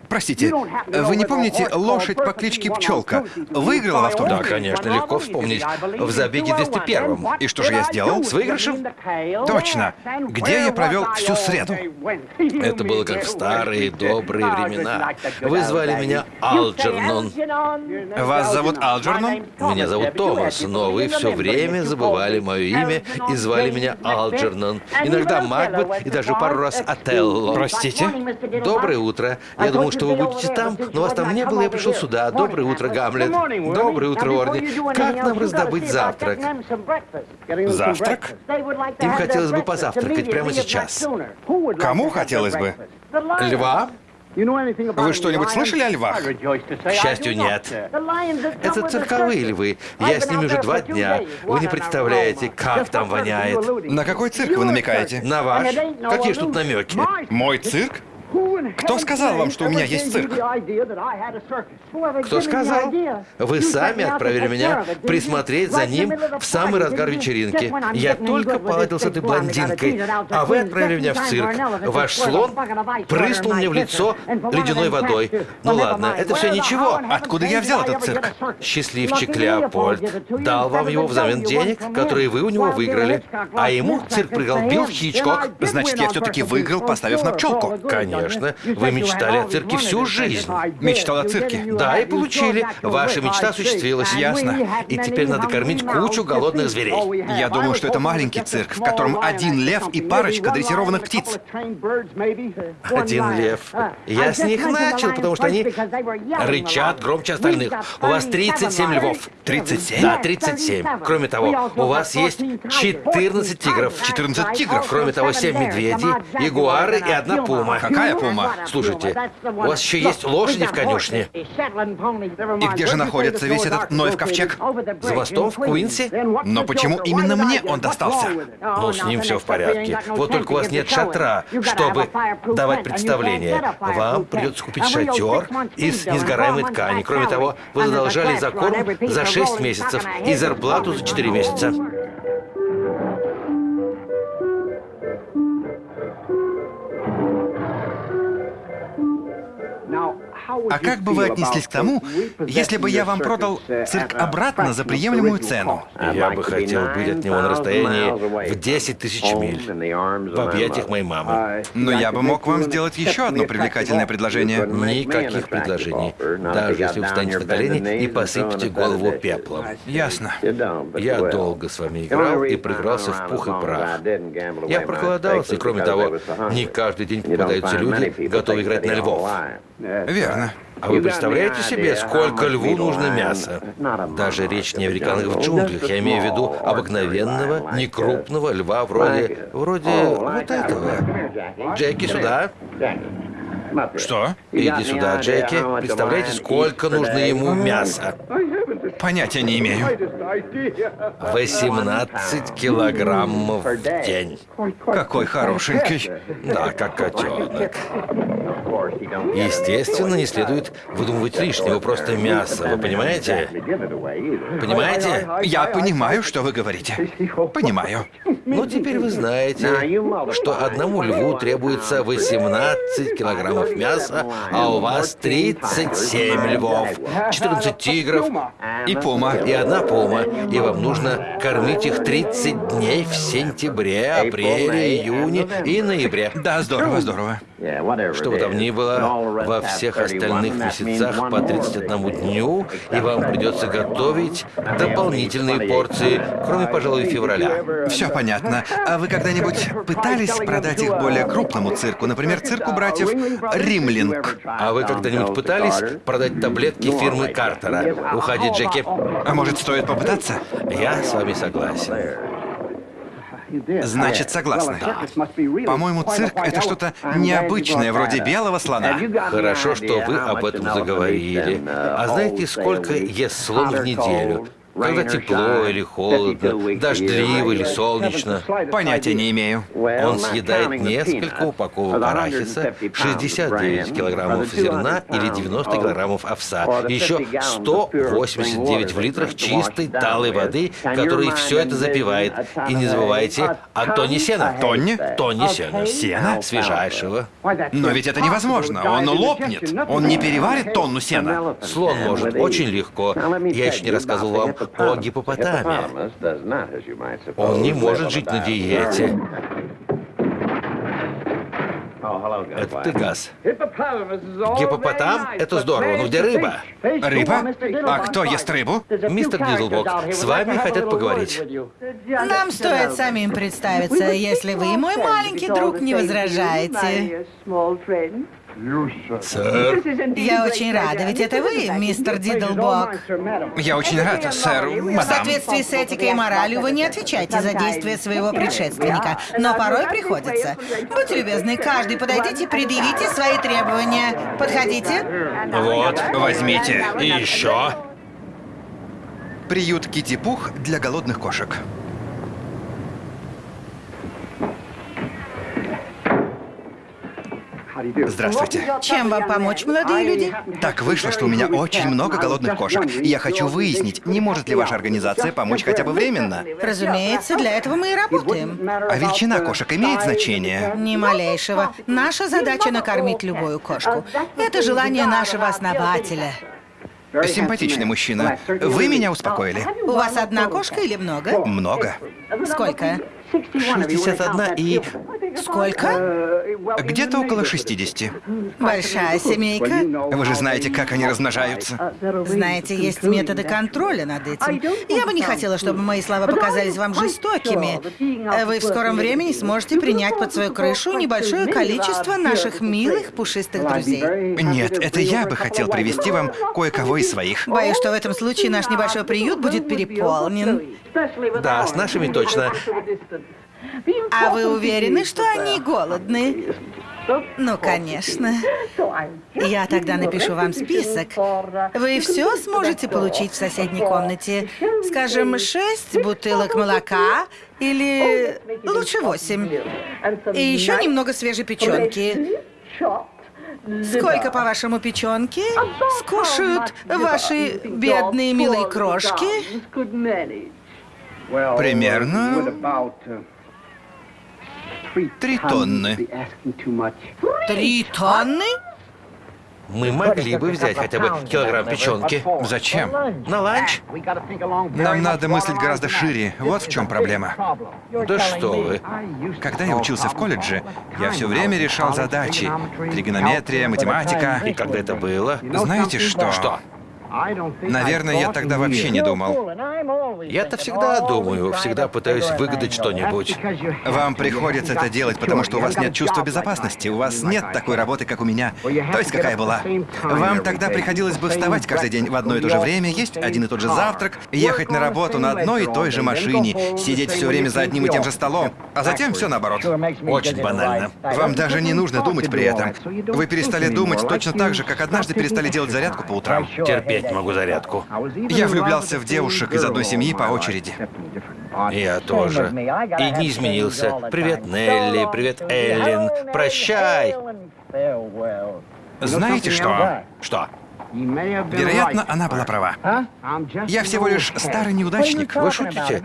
Простите, вы не помните лошадь по кличке Пчелка? Выиграла в автобус? Да, конечно, легко вспомнить. В забеге 201 И что же я сделал? С выигрышем? Точно. Где я провел всю среду? Это было как в старые добрые времена. Вы звали меня Алджернон. Вас зовут Алджернон? Меня зовут Томас, но вы все время забывали мое имя и звали меня Алджернон. Иногда Макбет и даже пару раз Отелло. Простите? Доброе утро. Я думал, что вы будете там, но вас там не было, я пришел сюда. Доброе утро, Гамлет. Доброе утро, Орни. Как нам раздобыть завтрак? Завтрак? Им хотелось бы позавтракать прямо сейчас. Кому хотелось бы? Льва? Вы что-нибудь слышали о львах? К счастью, нет. Это цирковые львы. Я с ними уже два дня. Вы не представляете, как там воняет. На какой цирк вы намекаете? На ваш? Какие ж тут намеки? Мой цирк? Кто сказал вам, что у меня есть цирк? Кто сказал? Вы сами отправили меня присмотреть за ним в самый разгар вечеринки. Я только поладил с этой блондинкой, а вы отправили меня в цирк. Ваш слон прыснул мне в лицо ледяной водой. Ну ладно, это все ничего. Откуда я взял этот цирк? Счастливчик Леопольд дал вам его взамен денег, которые вы у него выиграли. А ему цирк приголбил Хичкок. Значит, я все-таки выиграл, поставив на пчелку. Конечно. Вы мечтали о цирке всю жизнь. Мечтал о цирке? Да, и получили. Ваша мечта осуществилась. Ясно. И теперь надо кормить кучу голодных зверей. Я думаю, что это маленький цирк, в котором один лев и парочка дрессированных птиц. Один лев. Я с них начал, потому что они рычат громче остальных. У вас 37 львов. 37? Да, 37. Кроме того, у вас есть 14 тигров. 14 тигров? Кроме того, 7 медведей, ягуары и одна пума. Какая пума? Слушайте, у вас еще есть лошади в конюшне? И где же находится весь этот Ноев ковчег? За мостом в Куинсе? Но почему именно мне он достался? Ну, с ним все в порядке. Вот только у вас нет шатра, чтобы давать представление. Вам придется купить шатер из несгораемой ткани. Кроме того, вы задолжали за корм за 6 месяцев и зарплату за 4 месяца. А как бы вы отнеслись к тому, если бы я вам продал цирк обратно за приемлемую цену? Я бы хотел быть от него на расстоянии в 10 тысяч миль, в объятиях моей мамы. Но я бы мог вам сделать еще одно привлекательное предложение. Никаких предложений, даже если вы встанете на колени и посыпете голову пеплом. Ясно. Я долго с вами играл и проигрался в пух и прах. Я проголодался, и кроме того, не каждый день попадаются люди, готовые играть на львов. Верно. А вы представляете себе, сколько льву нужно мяса? Даже речь не о в джунглях. Я имею в виду обыкновенного, некрупного льва вроде... вроде вот этого. Джеки, сюда. Что? Иди сюда, Джеки. Представляете, сколько нужно ему мяса? Понятия не имею. 18 килограммов в день. Какой хорошенький. Да, как котенок. Естественно, не следует выдумывать лишнего, просто мясо, вы понимаете? Понимаете? Я понимаю, что вы говорите. Понимаю. Ну, теперь вы знаете, что одному льву требуется 18 килограммов мяса, а у вас 37 львов, 14 тигров И пума. и одна пума. И вам нужно кормить их 30 дней в сентябре, апреле, июне и ноябре. Да, здорово, здорово. Что бы там ни было, во всех остальных месяцах по 31 дню, и вам придется готовить дополнительные порции, кроме, пожалуй, февраля. Все понятно. А вы когда-нибудь пытались продать их более крупному цирку? Например, цирку братьев Римлинг. А вы когда-нибудь пытались продать таблетки фирмы Картера? Уходи, Джеки. А может, стоит попытаться? Я с вами согласен. Значит, согласны. По-моему, цирк — это что-то необычное, вроде белого слона. Хорошо, что вы об этом заговорили. А знаете, сколько ест слон в неделю? Когда тепло или холодно, дождливо или солнечно. Понятия не имею. Он съедает несколько упаковок арахиса, 69 килограммов зерна или 90 килограммов овса. Еще 189 в литрах чистой талой воды, который все это запивает. И не забывайте о тонне сена. Тонне? Тонне сена. Сена? Свежайшего. Но ведь это невозможно. Он лопнет. Он не переварит тонну сена. Слон может очень легко. Я еще не рассказывал вам о гипопотаме. Он не может жить на диете. Это ты, Газ. Гипопотам? Это здорово. Ну где рыба? Рыба? А кто ест рыбу? Мистер Дидлбок, с вами хотят поговорить. Нам стоит самим представиться, если вы, мой маленький друг, не возражаете. Сэр, Я очень рада, ведь это вы, мистер Дидлбок. Я очень рад, сэр, В мадам. соответствии с этикой и моралью вы не отвечаете за действия своего предшественника, но порой приходится. Будьте любезны, каждый подойдите, предъявите свои требования. Подходите. вот. Возьмите. И еще. Приют Кити-Пух для голодных кошек. Здравствуйте. Чем вам помочь, молодые люди? Так вышло, что у меня очень много голодных кошек. И я хочу выяснить, не может ли ваша организация помочь хотя бы временно? Разумеется, для этого мы и работаем. А величина кошек имеет значение? Ни малейшего. Наша задача накормить любую кошку. Это желание нашего основателя. Симпатичный мужчина. Вы меня успокоили. У вас одна кошка или много? Много. Сколько? 61 и... Сколько? Где-то около 60. Большая семейка. Вы же знаете, как они размножаются. Знаете, есть методы контроля над этим. Я бы не хотела, чтобы мои слова показались вам жестокими. Вы в скором времени сможете принять под свою крышу небольшое количество наших милых пушистых друзей. Нет, это я бы хотел привести вам кое-кого из своих. Боюсь, что в этом случае наш небольшой приют будет переполнен. Да, с нашими точно. А вы уверены, что они голодны? Ну, конечно. Я тогда напишу вам список. Вы все сможете получить в соседней комнате. Скажем, шесть бутылок молока или лучше восемь. И еще немного свежей печенки. Сколько, по-вашему, печенки скушают ваши бедные милые крошки? Примерно три тонны. Три тонны? Мы могли бы взять хотя бы килограмм печенки. Зачем? На ланч? Нам надо мыслить гораздо шире. Вот в чем проблема. Да что вы. Когда я учился в колледже, я все время решал задачи. Тригонометрия, математика. И когда это было? Знаете что? Что? Наверное, я тогда вообще не думал. Я-то всегда думаю, всегда пытаюсь выгадать что-нибудь. Вам приходится это делать, потому что у вас нет чувства безопасности. У вас нет такой работы, как у меня. То есть какая была. Вам тогда приходилось бы вставать каждый день в одно и то же время, есть один и тот же завтрак, ехать на работу на одной и той же машине, сидеть все время за одним и тем же столом, а затем все наоборот. Очень банально. Вам даже не нужно думать при этом. Вы перестали думать точно так же, как однажды перестали делать зарядку по утрам. Терпеть не могу зарядку. Я влюблялся в девушек из одной семьи по очереди. Я тоже. И не изменился. Привет, Нелли, привет, Эллен. Прощай. Знаете что? Что? Вероятно, она была права. Я всего лишь старый неудачник. Вы шутите?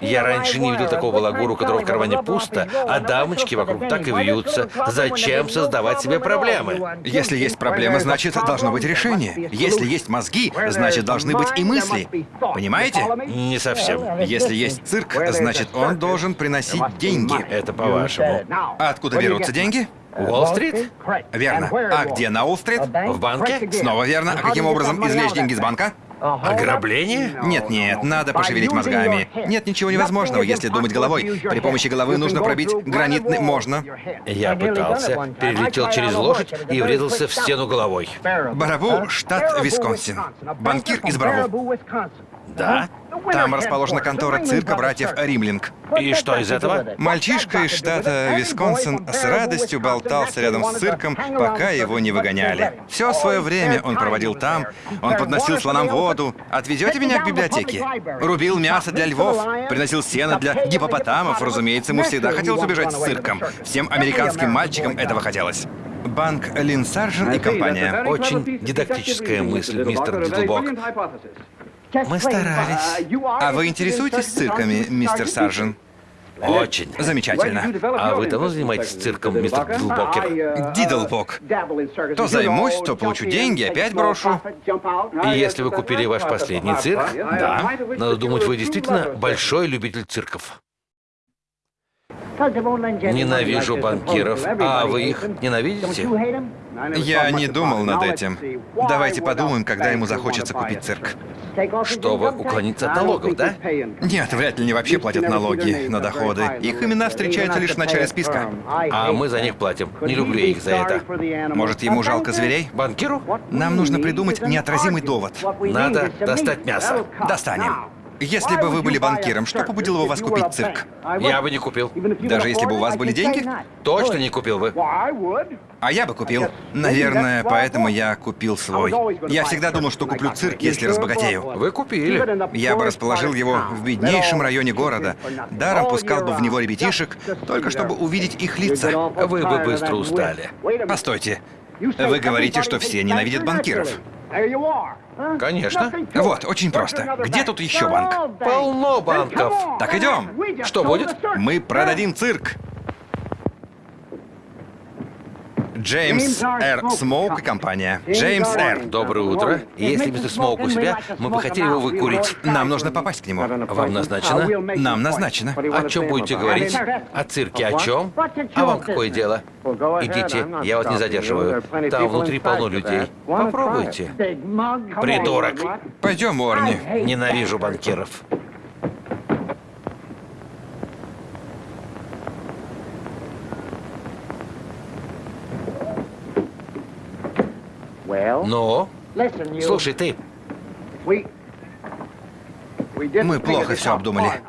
Я раньше не видел такого балагуру, у которого в кармане пусто, а дамочки вокруг так и вьются. Зачем создавать себе проблемы? Если есть проблема, значит, должно быть решение. Если есть мозги, значит, должны быть и мысли. Понимаете? Не совсем. Если есть цирк, значит, он должен приносить деньги. Это по-вашему. А откуда берутся деньги? Уолл-стрит? Верно. А где на Уолл-стрит? В банке? Снова верно. А каким образом извлечь деньги из банка? Ограбление? Нет-нет, надо пошевелить мозгами. Нет ничего невозможного, если думать головой. При помощи головы нужно пробить гранитный... Можно. Я пытался, перелетел через лошадь и врезался в стену головой. Барабу, штат Висконсин. Банкир из Барабу. Да? Там расположена контора цирка братьев Римлинг. И что из этого? Мальчишка из штата Висконсин с радостью болтался рядом с цирком, пока его не выгоняли. Все свое время он проводил там. Он подносил слонам воду. Отвезете меня к библиотеке? Рубил мясо для львов, приносил сено для гипопотамов. Разумеется, ему всегда хотелось убежать с цирком. Всем американским мальчикам этого хотелось. Банк Лин Саржен и компания. Очень дидактическая мысль, мистер Дидлбок. Мы старались. А вы интересуетесь цирками, мистер Саржен? Очень. Замечательно. А вы давно занимаетесь цирком, мистер Дидлбокер? Дидлбок. То займусь, то получу деньги, опять брошу. И если вы купили ваш последний цирк, Да. надо думать, вы действительно большой любитель цирков. Ненавижу банкиров. А вы их ненавидите? Я не думал над этим. Давайте подумаем, когда ему захочется купить цирк. Чтобы уклониться от налогов, да? Нет, вряд ли они вообще платят налоги на доходы. Их имена встречаются лишь в начале списка. А мы за них платим. Не люблю их за это. Может, ему жалко зверей? Банкиру? Нам нужно придумать неотразимый довод. Надо достать мясо. Достанем. Если бы вы были банкиром, что побудило бы вас купить цирк? Я бы не купил. Даже если бы у вас были деньги? Точно не купил бы. А я бы купил. Наверное, поэтому я купил свой. Я всегда думал, что куплю цирк, если разбогатею. Вы купили. Я бы расположил его в беднейшем районе города. Даром пускал бы в него ребятишек, только чтобы увидеть их лица. Вы бы быстро устали. Постойте. Вы говорите, что все ненавидят банкиров. Конечно. Вот, очень просто. Где тут еще банк? Полно банков. Так идем. Что будет? Мы продадим цирк. Джеймс Р. Смоук и компания. Джеймс Р. Доброе утро. Если мистер Смоук у себя, мы бы хотели его выкурить. Нам нужно попасть к нему. Вам назначено? Нам назначено. О чем будете говорить? О цирке о чем? А вам какое дело? Идите, я вас не задерживаю. Там внутри полно людей. Попробуйте. Придурок. Пойдем, Уорни. Ненавижу банкиров. Ну, слушай, ты, Мы плохо все обдумали.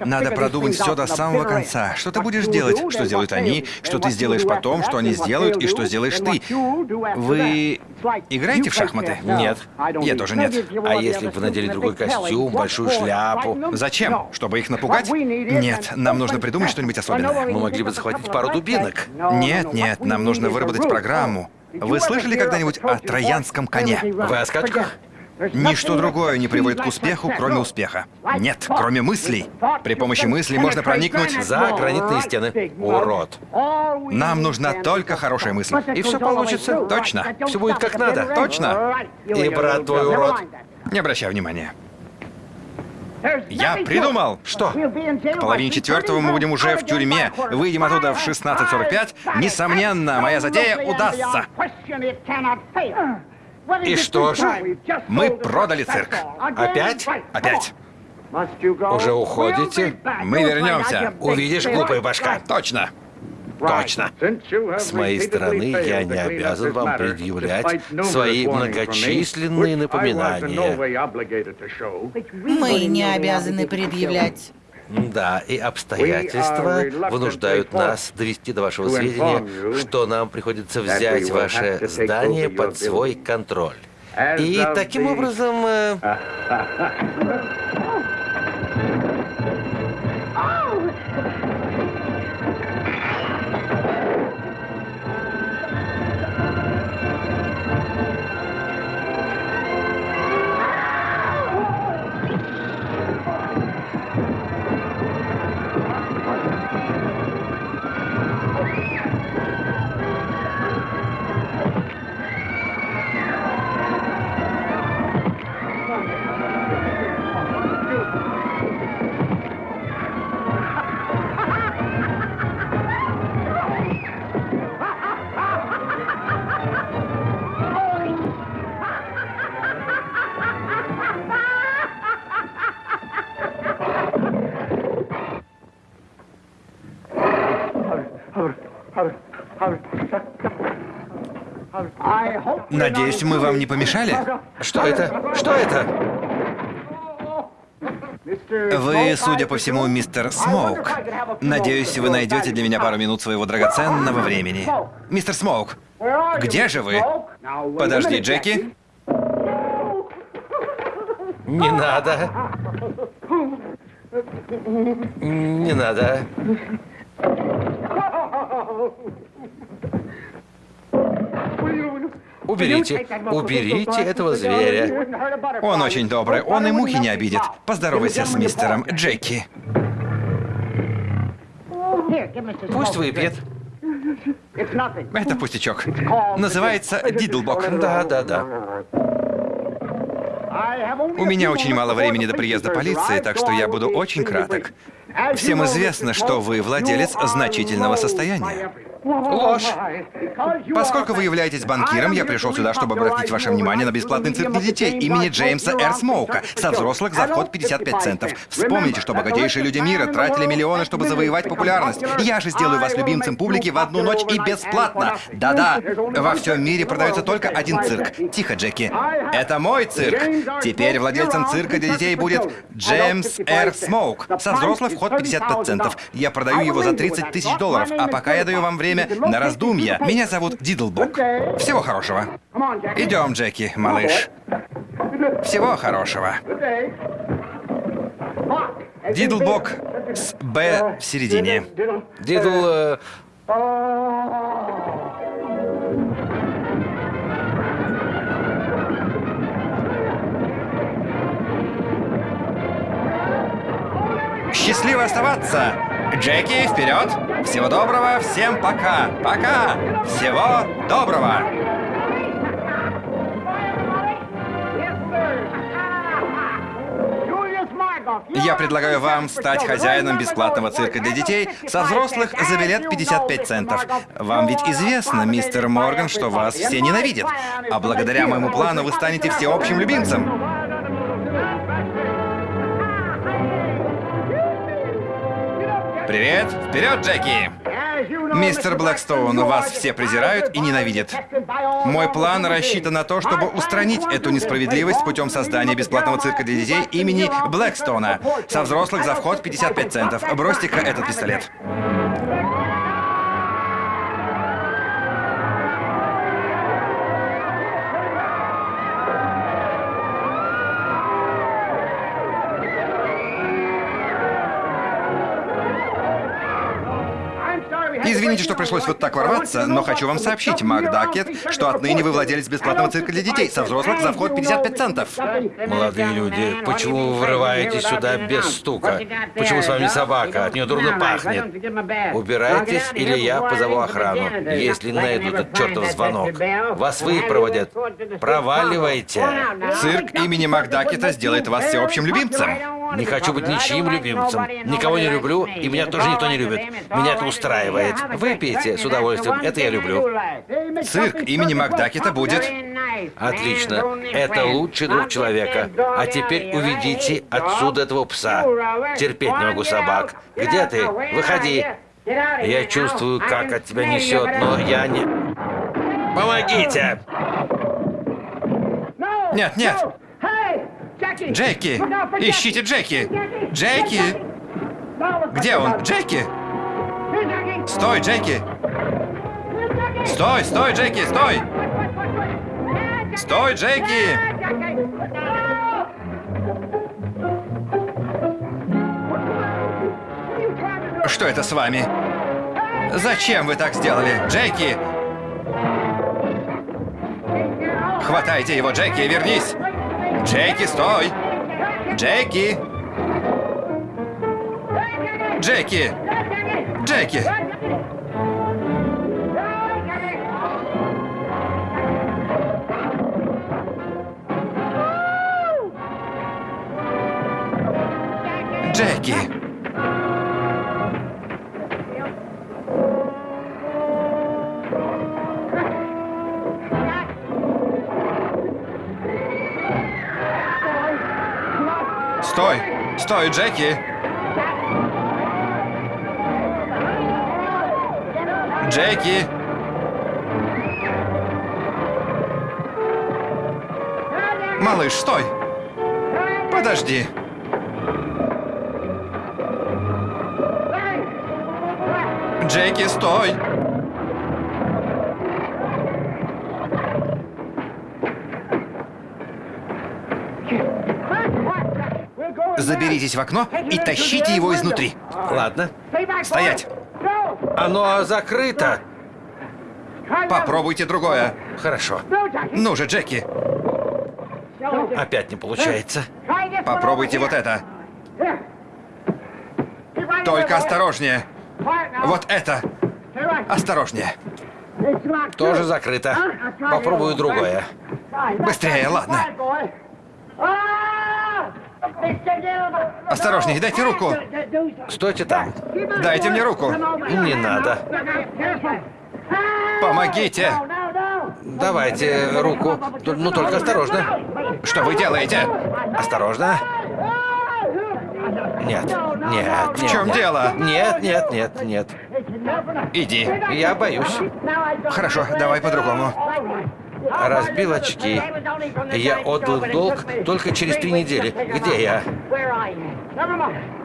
Надо продумать все до самого конца. Что ты будешь делать, что сделают они, что ты сделаешь потом, что они сделают и что сделаешь ты. Вы играете в шахматы? Нет. Я тоже нет. а если бы вы надели другой костюм, большую шляпу? Зачем? Чтобы их напугать? Нет, нам нужно придумать что-нибудь особенное. Мы могли бы захватить пару дубинок. Нет, нет, нам нужно выработать программу. Вы слышали когда-нибудь о троянском коне? Вы о скачках? Ничто другое не приводит к успеху, кроме успеха. Нет, кроме мыслей. При помощи мыслей можно проникнуть За гранитные стены. Урод. Нам нужна только хорошая мысль. И все получится. Точно. Все будет как надо. Точно. И брат твой урод. Не обращай внимания. Я придумал! Что? В половине четвертого мы будем уже в тюрьме. Выйдем оттуда в 16.45. Несомненно, моя затея удастся. И что же? Мы продали цирк. Опять? Опять. Уже уходите? Мы вернемся. Увидишь, глупая башка. Точно. Точно. С моей стороны, я не обязан вам предъявлять свои многочисленные напоминания. Мы не обязаны предъявлять. Да, и обстоятельства вынуждают нас довести до вашего сведения, что нам приходится взять ваше здание под свой контроль. И таким образом... Надеюсь, мы вам не помешали? Что это? Что это? Вы, судя по всему, мистер Смоук. Надеюсь, вы найдете для меня пару минут своего драгоценного времени. Мистер Смоук, где же вы? Подожди, Джеки. Не надо. Не надо. Уберите, уберите этого зверя. Он очень добрый, он и мухи не обидит. Поздоровайся с мистером Джеки. Пусть выпьет. Это пустячок. Называется Дидлбок. Да, да, да. У меня очень мало времени до приезда полиции, так что я буду очень краток. Всем известно, что вы владелец значительного состояния. Ложь. Поскольку вы являетесь банкиром, я пришел сюда, чтобы обратить ваше внимание на бесплатный цирк для детей имени Джеймса Р. Смоука. Со взрослых за вход 55 центов. Вспомните, что богатейшие люди мира тратили миллионы, чтобы завоевать популярность. Я же сделаю вас любимцем публики в одну ночь и бесплатно. Да-да, во всем мире продается только один цирк. Тихо, Джеки. Это мой цирк. Теперь владельцем цирка для детей будет Джеймс Р. Смоук. Со взрослых вход 55 центов. Я продаю его за 30 тысяч долларов, а пока я даю вам время на раздумья. Меня зовут Дидлбок. Всего хорошего. Идем, Джеки, малыш. Всего хорошего. Дидлбок с «Б» в середине. Дидл... э, Счастливо оставаться! Джеки, вперед! Всего доброго, всем пока! Пока! Всего доброго! Я предлагаю вам стать хозяином бесплатного цирка для детей со взрослых за билет 55 центов. Вам ведь известно, мистер Морган, что вас все ненавидят. А благодаря моему плану вы станете всеобщим любимцем. Привет! Вперед, Джеки! Мистер Блэкстоун, вас все презирают и ненавидят. Мой план рассчитан на то, чтобы устранить эту несправедливость путем создания бесплатного цирка для детей имени Блэкстоуна. Со взрослых за вход 55 центов. Бросьте-ка этот пистолет. Пришлось вот так ворваться, но хочу вам сообщить, Макдакет, что отныне вы владелец бесплатного цирка для детей. Со взрослых за вход 55 центов. Молодые люди, почему вы врываетесь сюда без стука? Почему с вами собака? От нее дурно пахнет. Убирайтесь, или я позову охрану, если найдут этот чертов звонок. Вас выпроводят. Проваливайте. Цирк имени Макдакета сделает вас всеобщим любимцем. Не хочу быть ничьим любимцем. Никого не люблю, и меня тоже никто не любит. Меня это устраивает. Выпейте с удовольствием, это я люблю. Цирк имени Макдакета будет. Отлично. Это лучший друг человека. А теперь уведите отсюда этого пса. Терпеть не могу собак. Где ты? Выходи. Я чувствую, как от тебя несет, но я не... Помогите! Нет, нет. Джеки! Ищите Джеки! Джеки! Где он? Джеки! Стой, Джеки! Стой, стой, Джеки, стой! Стой, Джеки! Что это с вами? Зачем вы так сделали? Джеки! Хватайте его, Джеки, вернись! Джеки, стой! Джеки! Джеки! Джеки! Джеки! Стой! Стой, Джеки! Джеки! Малыш, стой! Подожди! Джеки, стой! Заберитесь в окно и тащите его изнутри. Ладно. Стоять! Оно закрыто. Попробуйте другое. Хорошо. Ну же, Джеки, Опять не получается. попробуйте вот это. Только осторожнее. Вот это. Осторожнее. Тоже закрыто. Попробую другое. Быстрее, ладно. Осторожнее, дайте руку. Стойте там. Дайте мне руку. Не надо. Помогите. Давайте руку. Ну, только осторожно. Что вы делаете? Осторожно. Нет, нет, В чем дело? Нет, нет, нет, нет. Иди. Я боюсь. Хорошо, давай по-другому. Разбил очки. Я отдал долг только через три недели. Где я?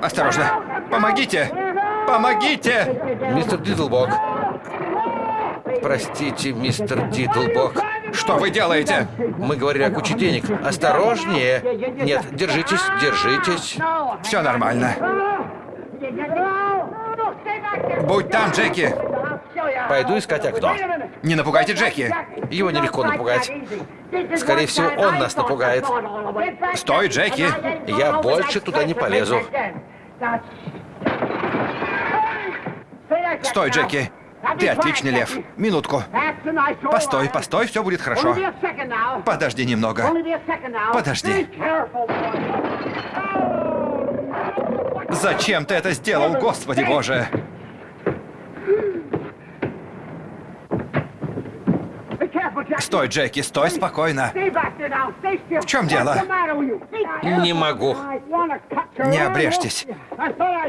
Осторожно. Помогите. Помогите. Мистер Дидлбок. Простите, мистер Дидлбок. Что вы делаете? Мы говорили о куче денег. Осторожнее. Нет, держитесь, держитесь. Все нормально. Будь там, Джеки. Пойду искать окно. Не напугайте Джеки. Его нелегко напугать. Скорее всего, он нас напугает. Стой, Джеки. Я больше туда не полезу. Стой, Джеки. Ты отличный лев. Минутку. Постой, постой, все будет хорошо. Подожди немного. Подожди. Зачем ты это сделал, Господи Боже? Стой, Джеки, стой спокойно. В чем дело? Не могу. Не обрежьтесь.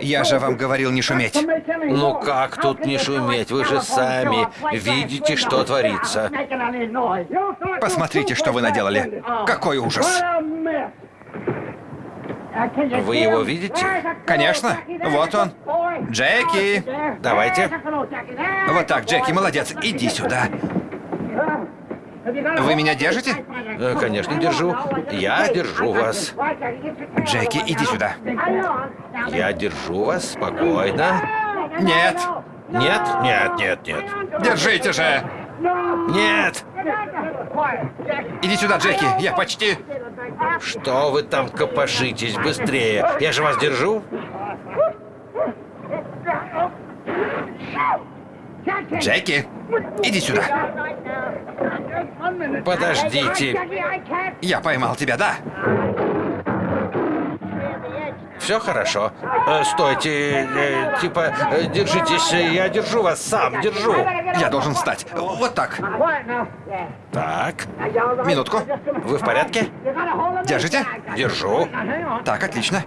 Я же вам говорил не шуметь. Ну как тут не шуметь? Вы же сами видите, что творится. Посмотрите, что вы наделали. Какой ужас. Вы его видите? Конечно. Вот он. Джеки. Давайте. Вот так, Джеки, молодец. Иди сюда. Вы меня держите? Э, Конечно, держу. Я держу вас. Джеки, иди сюда. Я держу вас спокойно. Нет. Нет, нет, нет, нет. Держите же. Нет! Иди сюда, Джеки. Я почти... Что вы там копошитесь быстрее? Я же вас держу. Джеки, иди сюда. Подождите. Я поймал тебя, да? Все хорошо. Э, стойте, э, типа, э, держитесь, я держу вас сам, держу. Я должен встать. Вот так. Так, Минутку. вы в порядке? Держите? Держу. Так, отлично.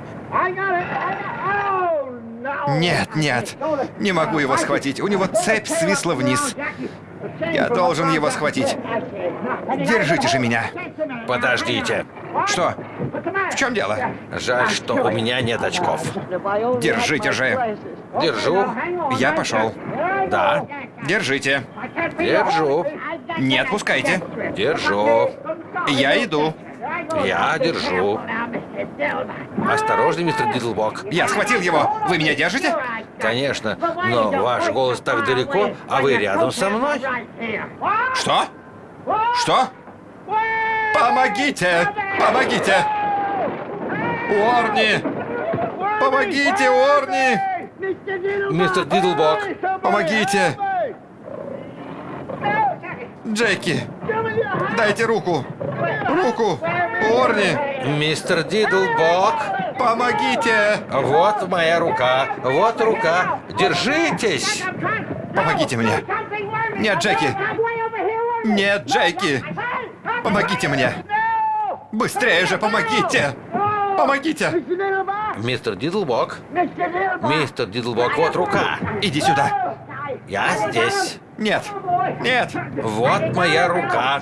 Нет, нет. Не могу его схватить. У него цепь свисла вниз. Я должен его схватить. Держите же меня. Подождите. Что? В чем дело? Жаль, что у меня нет очков. Держите же. Держу. Я пошел. Да, Держите. держу. Не отпускайте. Держу. Я иду. Я держу. Осторожно, мистер Дидлбок. Я схватил его. Вы меня держите? Конечно, но ваш голос так далеко, а вы рядом со мной. Что? Что? Помогите! Помогите! Уорни! Помогите, Уорни! Мистер Дидлбок, Помогите! Джеки! Дайте руку! Руку! Уорни! мистер Дидлбок, Помогите! вот моя рука, вот рука. Держитесь. Помогите мне! Нет, Джеки! Нет, Джеки! Помогите мне! Быстрее же, помогите! Помогите! Мистер Дидлбок, мистер Дидлбок, вот рука. Иди сюда! Я здесь. Нет! Нет! Вот моя рука.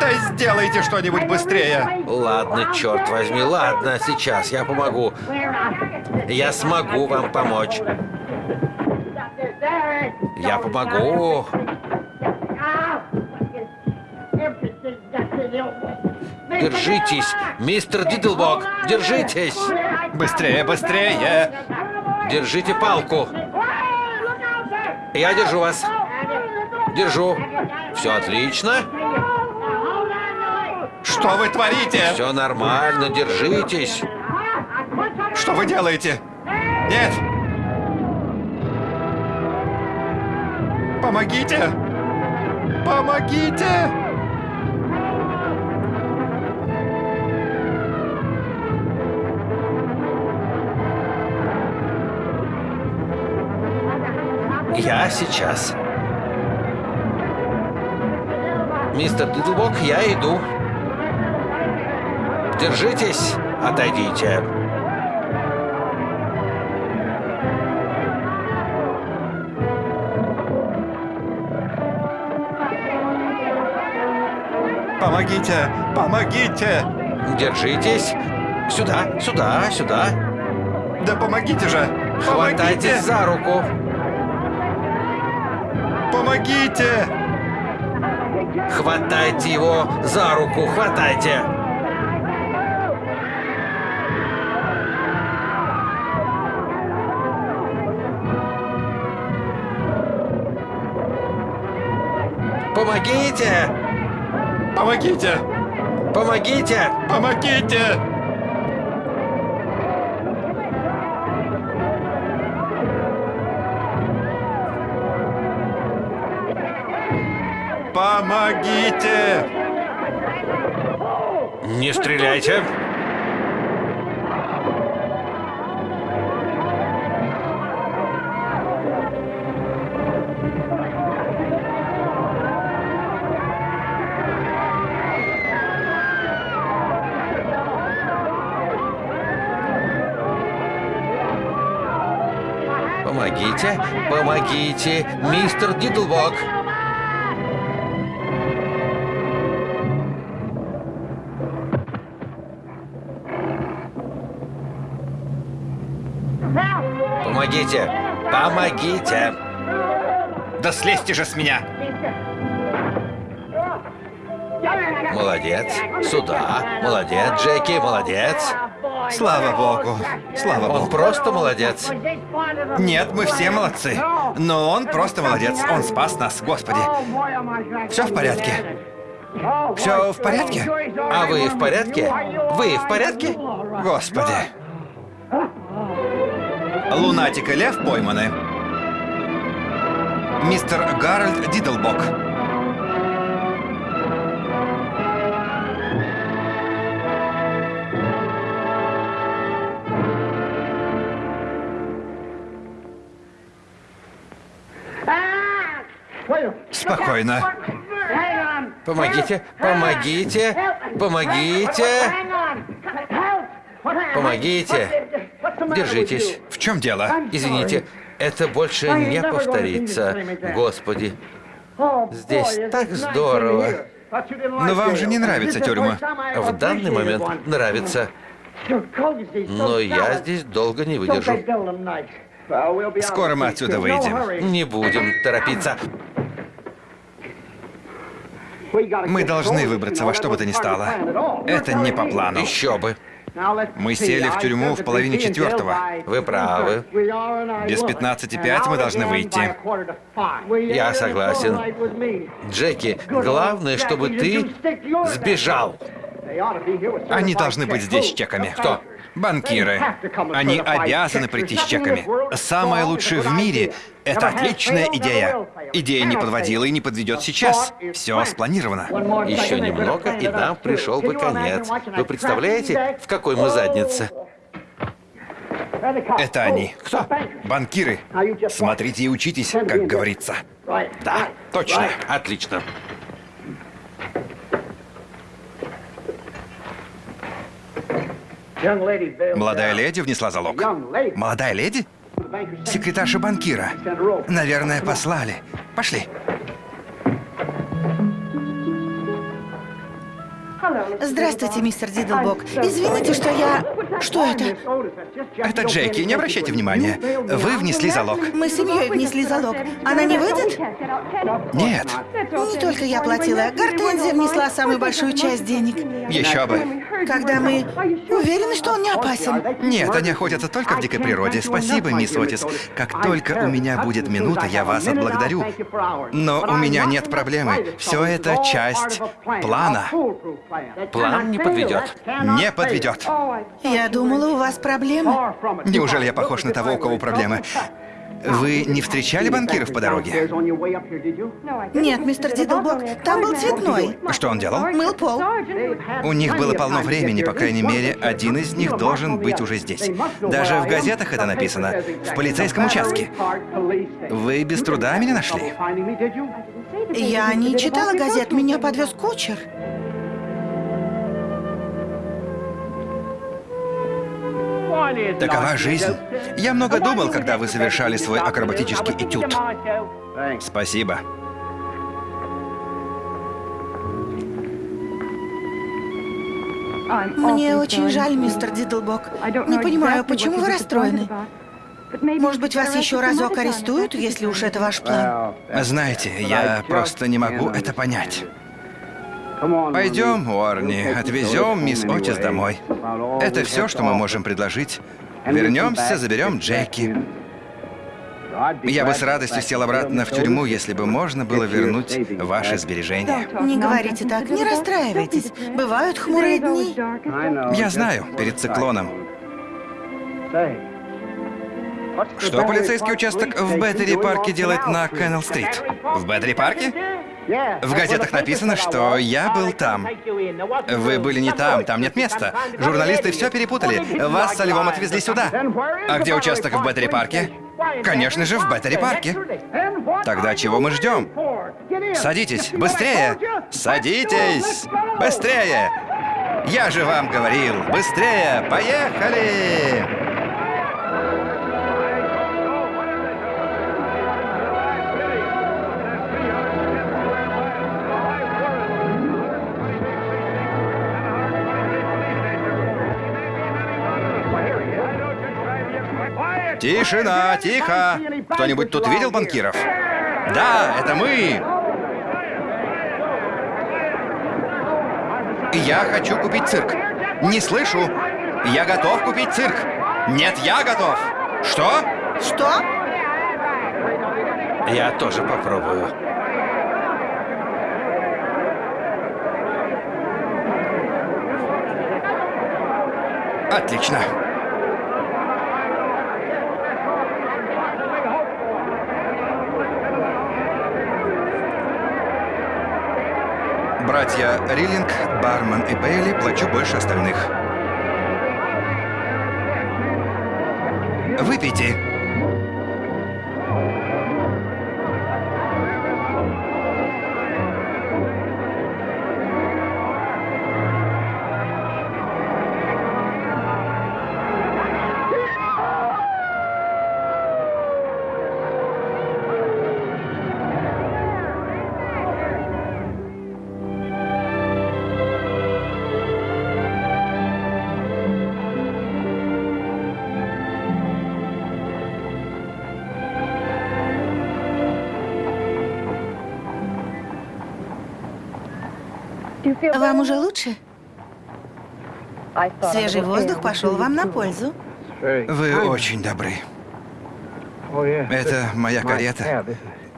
Да сделайте что-нибудь быстрее! Ладно, черт возьми, ладно, сейчас я помогу. Я смогу вам помочь. Я помогу. Держитесь, мистер Дидлбок, держитесь. Быстрее, быстрее! Держите палку. Я держу вас. Держу. Все отлично. Что вы творите? Все нормально, держитесь. Что вы делаете? Нет! Помогите! Помогите! Я сейчас. Мистер Дидлбок, я иду. Держитесь, отойдите. Помогите! Помогите! Держитесь. Сюда, сюда, сюда. Да помогите же! Хватайтесь за руку. Помогите! Хватайте его за руку, хватайте. Помогите! Помогите! Помогите! Помогите! Помогите! Не стреляйте! Помогите, помогите, мистер Дидлбок. Помогите, помогите. Да слезьте же с меня! Молодец. Сюда. Молодец, Джеки, молодец. Слава богу! Слава Он богу! просто молодец. Нет, мы все молодцы. Но он просто молодец. Он спас нас, Господи. Все в порядке? Все в порядке? А вы в порядке? Вы в порядке? Господи. Лунатик и лев пойманы. Мистер Гарольд Дидлбок. Спокойно. Помогите, помогите, помогите, помогите. Держитесь. В чем дело? Извините, это больше не повторится. Господи, здесь так здорово. Но вам же не нравится тюрьма. В данный момент нравится. Но я здесь долго не выдержу. Скоро мы отсюда выйдем. Не будем торопиться. Мы должны выбраться во что бы то ни стало. Это не по плану. Еще бы. Мы сели в тюрьму в половине четвертого. Вы правы. Без 15.05 мы должны выйти. Я согласен. Джеки, главное, чтобы ты сбежал. Они должны быть здесь чеками. Кто? Банкиры. Они обязаны прийти с чеками. Самое лучшее в мире — это отличная идея. Идея не подводила и не подведет сейчас. Все спланировано. Еще немного, и нам пришел бы конец. Вы представляете, в какой мы заднице? Это они. Кто? Банкиры. Смотрите и учитесь, как говорится. Да, Точно. Отлично. Молодая леди внесла залог. Молодая леди? Секретарша банкира. Наверное, послали. Пошли. Здравствуйте, мистер Дидлбок. Извините, что я... Что это? Это Джеки, не обращайте внимания. Вы внесли залог. Мы с семьей внесли залог. Она не выйдет? Нет. Не только я платила. Гортензия внесла самую большую часть денег. Еще бы. Когда мы уверены, что он не опасен. Нет, они охотятся только в дикой природе. Спасибо, мисс Отис. Как только у меня будет минута, я вас отблагодарю. Но у меня нет проблемы. Все это часть плана. План не подведет. Не подведет. Я думала, у вас проблемы. Неужели я похож на того, у кого проблемы? Вы не встречали банкиров по дороге? Нет, мистер Дидлбок, там был цветной. Что он делал? Мыл пол. У них было полно времени, по крайней мере, один из них должен быть уже здесь. Даже в газетах это написано. В полицейском участке. Вы без труда меня нашли? Я не читала газет, меня подвез кучер. Такова жизнь. Я много думал, когда вы совершали свой акробатический этюд. Спасибо. Мне очень жаль, мистер Дидлбок. Не понимаю, почему вы расстроены? Может быть, вас еще разок арестуют, если уж это ваш план? Знаете, я просто не могу это понять. Пойдем, Уорни, отвезем мисс Отис домой. Это все, что мы можем предложить. Вернемся, заберем Джеки. Я бы с радостью сел обратно в тюрьму, если бы можно было вернуть ваши сбережения. Не говорите так, не расстраивайтесь. Бывают хмурые дни. Я знаю, перед циклоном. Что полицейский участок в Беттери-парке делает на Кеннел-стрит? В Беттери-парке? В газетах написано, что я был там. Вы были не там, там нет места. Журналисты все перепутали. Вас со львом отвезли сюда. А где участок в Беттери-парке? Конечно же, в Беттери-парке. Тогда чего мы ждем? Садитесь, быстрее! Садитесь! Быстрее! Я же вам говорил, быстрее! Поехали! Тишина, тихо! Кто-нибудь тут видел банкиров? Да, это мы! Я хочу купить цирк. Не слышу. Я готов купить цирк. Нет, я готов. Что? Что? Я тоже попробую. Отлично. Братья Риллинг, Барман и Бейли плачу больше остальных. Выпейте. Вам уже лучше? Свежий воздух пошел вам на пользу. Вы очень добры. Это моя карета.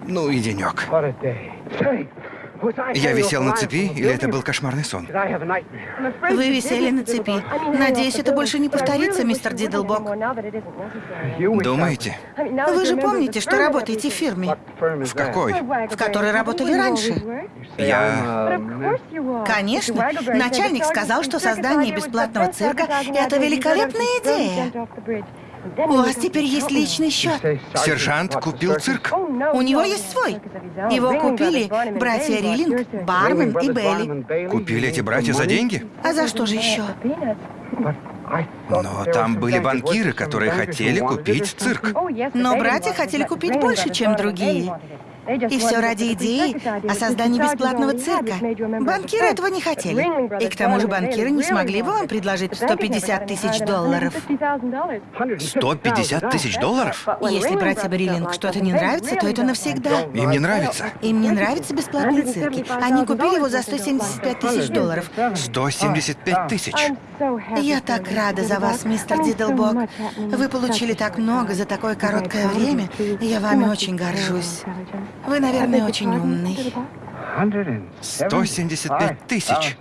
Ну и денек. Я висел на цепи, или это был кошмарный сон? Вы висели на цепи. Надеюсь, это больше не повторится, мистер Дидлбок. Думаете? Вы же помните, что работаете в фирме, В какой? в которой работали раньше? Я... Конечно. Начальник сказал, что создание бесплатного цирка – это великолепная идея. У вас теперь есть личный счет. Сержант купил цирк. У него есть свой. Его купили братья Риллинг, Бармен и Белли. Купили эти братья за деньги? А за что же еще? Но там были банкиры, которые хотели купить цирк. Но братья хотели купить больше, чем другие. И все ради идеи о создании бесплатного цирка. Банкиры этого не хотели. И к тому же банкиры не смогли бы вам предложить 150 тысяч долларов. 150 тысяч долларов? Если братья Бриллинг что-то не нравится, то это навсегда. Им не нравится. Им не нравятся бесплатные цирки. Они купили его за 175 тысяч долларов. 175 тысяч. Я так рада за вас, мистер Дидлбок. Вы получили так много за такое короткое время. Я вами очень горжусь. Вы, наверное, очень умный. 175 тысяч.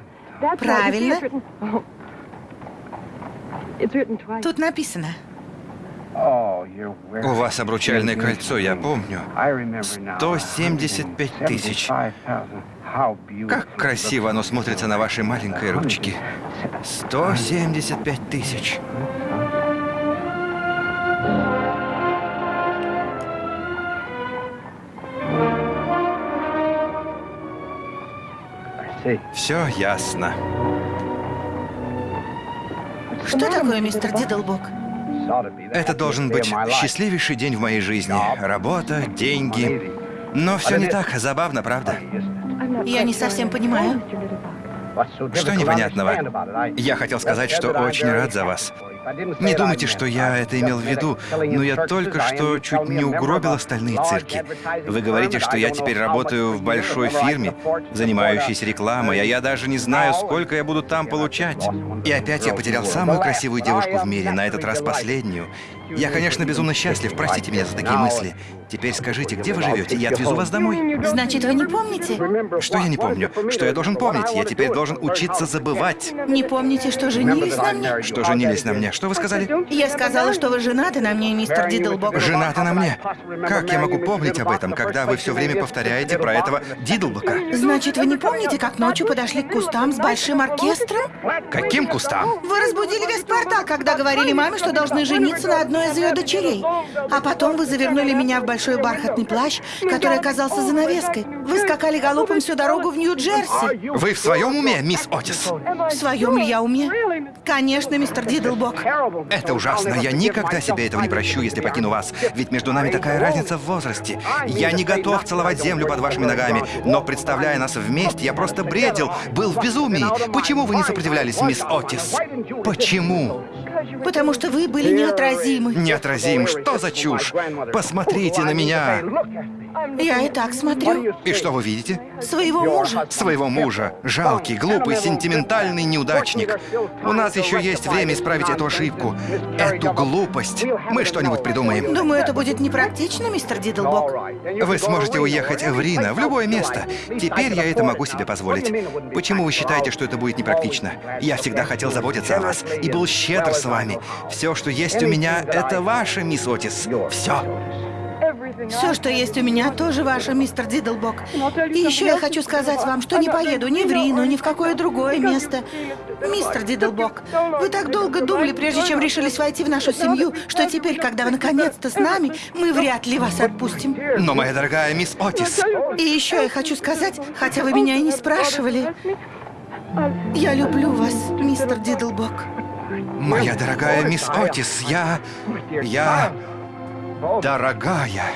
Правильно. Тут написано. У вас обручальное кольцо, я помню. 175 тысяч. Как красиво оно смотрится на вашей маленькой ручке. 175 тысяч. Все ясно. Что такое, мистер Дидлбок? Это должен быть счастливейший день в моей жизни. Работа, деньги. Но все не так забавно, правда? Я не совсем понимаю. Что непонятного? Я хотел сказать, что очень рад за вас. Не думайте, что я это имел в виду, но я только что чуть не угробил остальные цирки. Вы говорите, что я теперь работаю в большой фирме, занимающейся рекламой, а я даже не знаю, сколько я буду там получать. И опять я потерял самую красивую девушку в мире, на этот раз последнюю. Я, конечно, безумно счастлив, простите меня за такие мысли. Теперь скажите, где вы живете? Я отвезу вас домой. Значит, вы не помните? Что я не помню? Что я должен помнить? Я теперь должен учиться забывать. Не помните, что женились на мне? Что женились на мне? Что вы сказали? Я сказала, что вы женаты на мне, мистер Дидлбок. Женаты на мне? Как я могу помнить об этом, когда вы все время повторяете про этого Дидлбока? Значит, вы не помните, как ночью подошли к кустам с большим оркестром? Каким кустам? Вы разбудили весь квартал, когда говорили маме, что должны жениться на одной из ее дочерей. А потом вы завернули меня в большой бархатный плащ, который оказался занавеской. Вы скакали галопом всю дорогу в Нью-Джерси. Вы в своем уме, мисс Отис? В своем ли я уме? Конечно, мистер Дидлбок. Это ужасно. Я никогда себе этого не прощу, если покину вас. Ведь между нами такая разница в возрасте. Я не готов целовать землю под вашими ногами, но представляя нас вместе, я просто бредил, был в безумии. Почему вы не сопротивлялись, мисс Отис? Почему? Потому что вы были неотразимы. Неотразим? Что за чушь? Посмотрите на меня. Я и так смотрю. И что вы видите? Своего мужа. Своего мужа. Жалкий, глупый, сентиментальный неудачник. У нас еще есть время исправить эту ошибку. Эту глупость. Мы что-нибудь придумаем. Думаю, это будет непрактично, мистер Дидлбок. Вы сможете уехать в Рино, в любое место. Теперь я это могу себе позволить. Почему вы считаете, что это будет непрактично? Я всегда хотел заботиться о вас и был щедр с вами. Все, что есть у меня, это ваше, мисс Отис. Все. Все, что есть у меня, тоже ваше, мистер Дидлбок. И еще я хочу сказать вам, что не поеду ни в Рину, ни в какое другое место. Мистер Дидлбок, вы так долго думали, прежде чем решились войти в нашу семью, что теперь, когда вы наконец-то с нами, мы вряд ли вас отпустим. Но, моя дорогая мисс Отис... И еще я хочу сказать, хотя вы меня и не спрашивали, я люблю вас, мистер Дидлбок. Моя дорогая мисс Отис, я... я... Дорогая.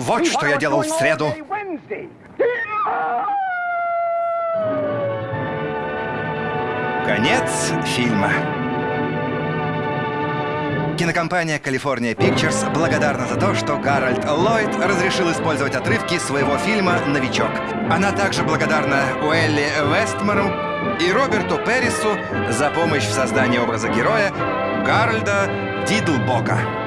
Вот что я делал в среду. Конец фильма. Кинокомпания California Pictures благодарна за то, что Гарольд Ллойд разрешил использовать отрывки своего фильма «Новичок». Она также благодарна Уэлли Вестмору и Роберту Перрису за помощь в создании образа героя Гарольда Дидлбока.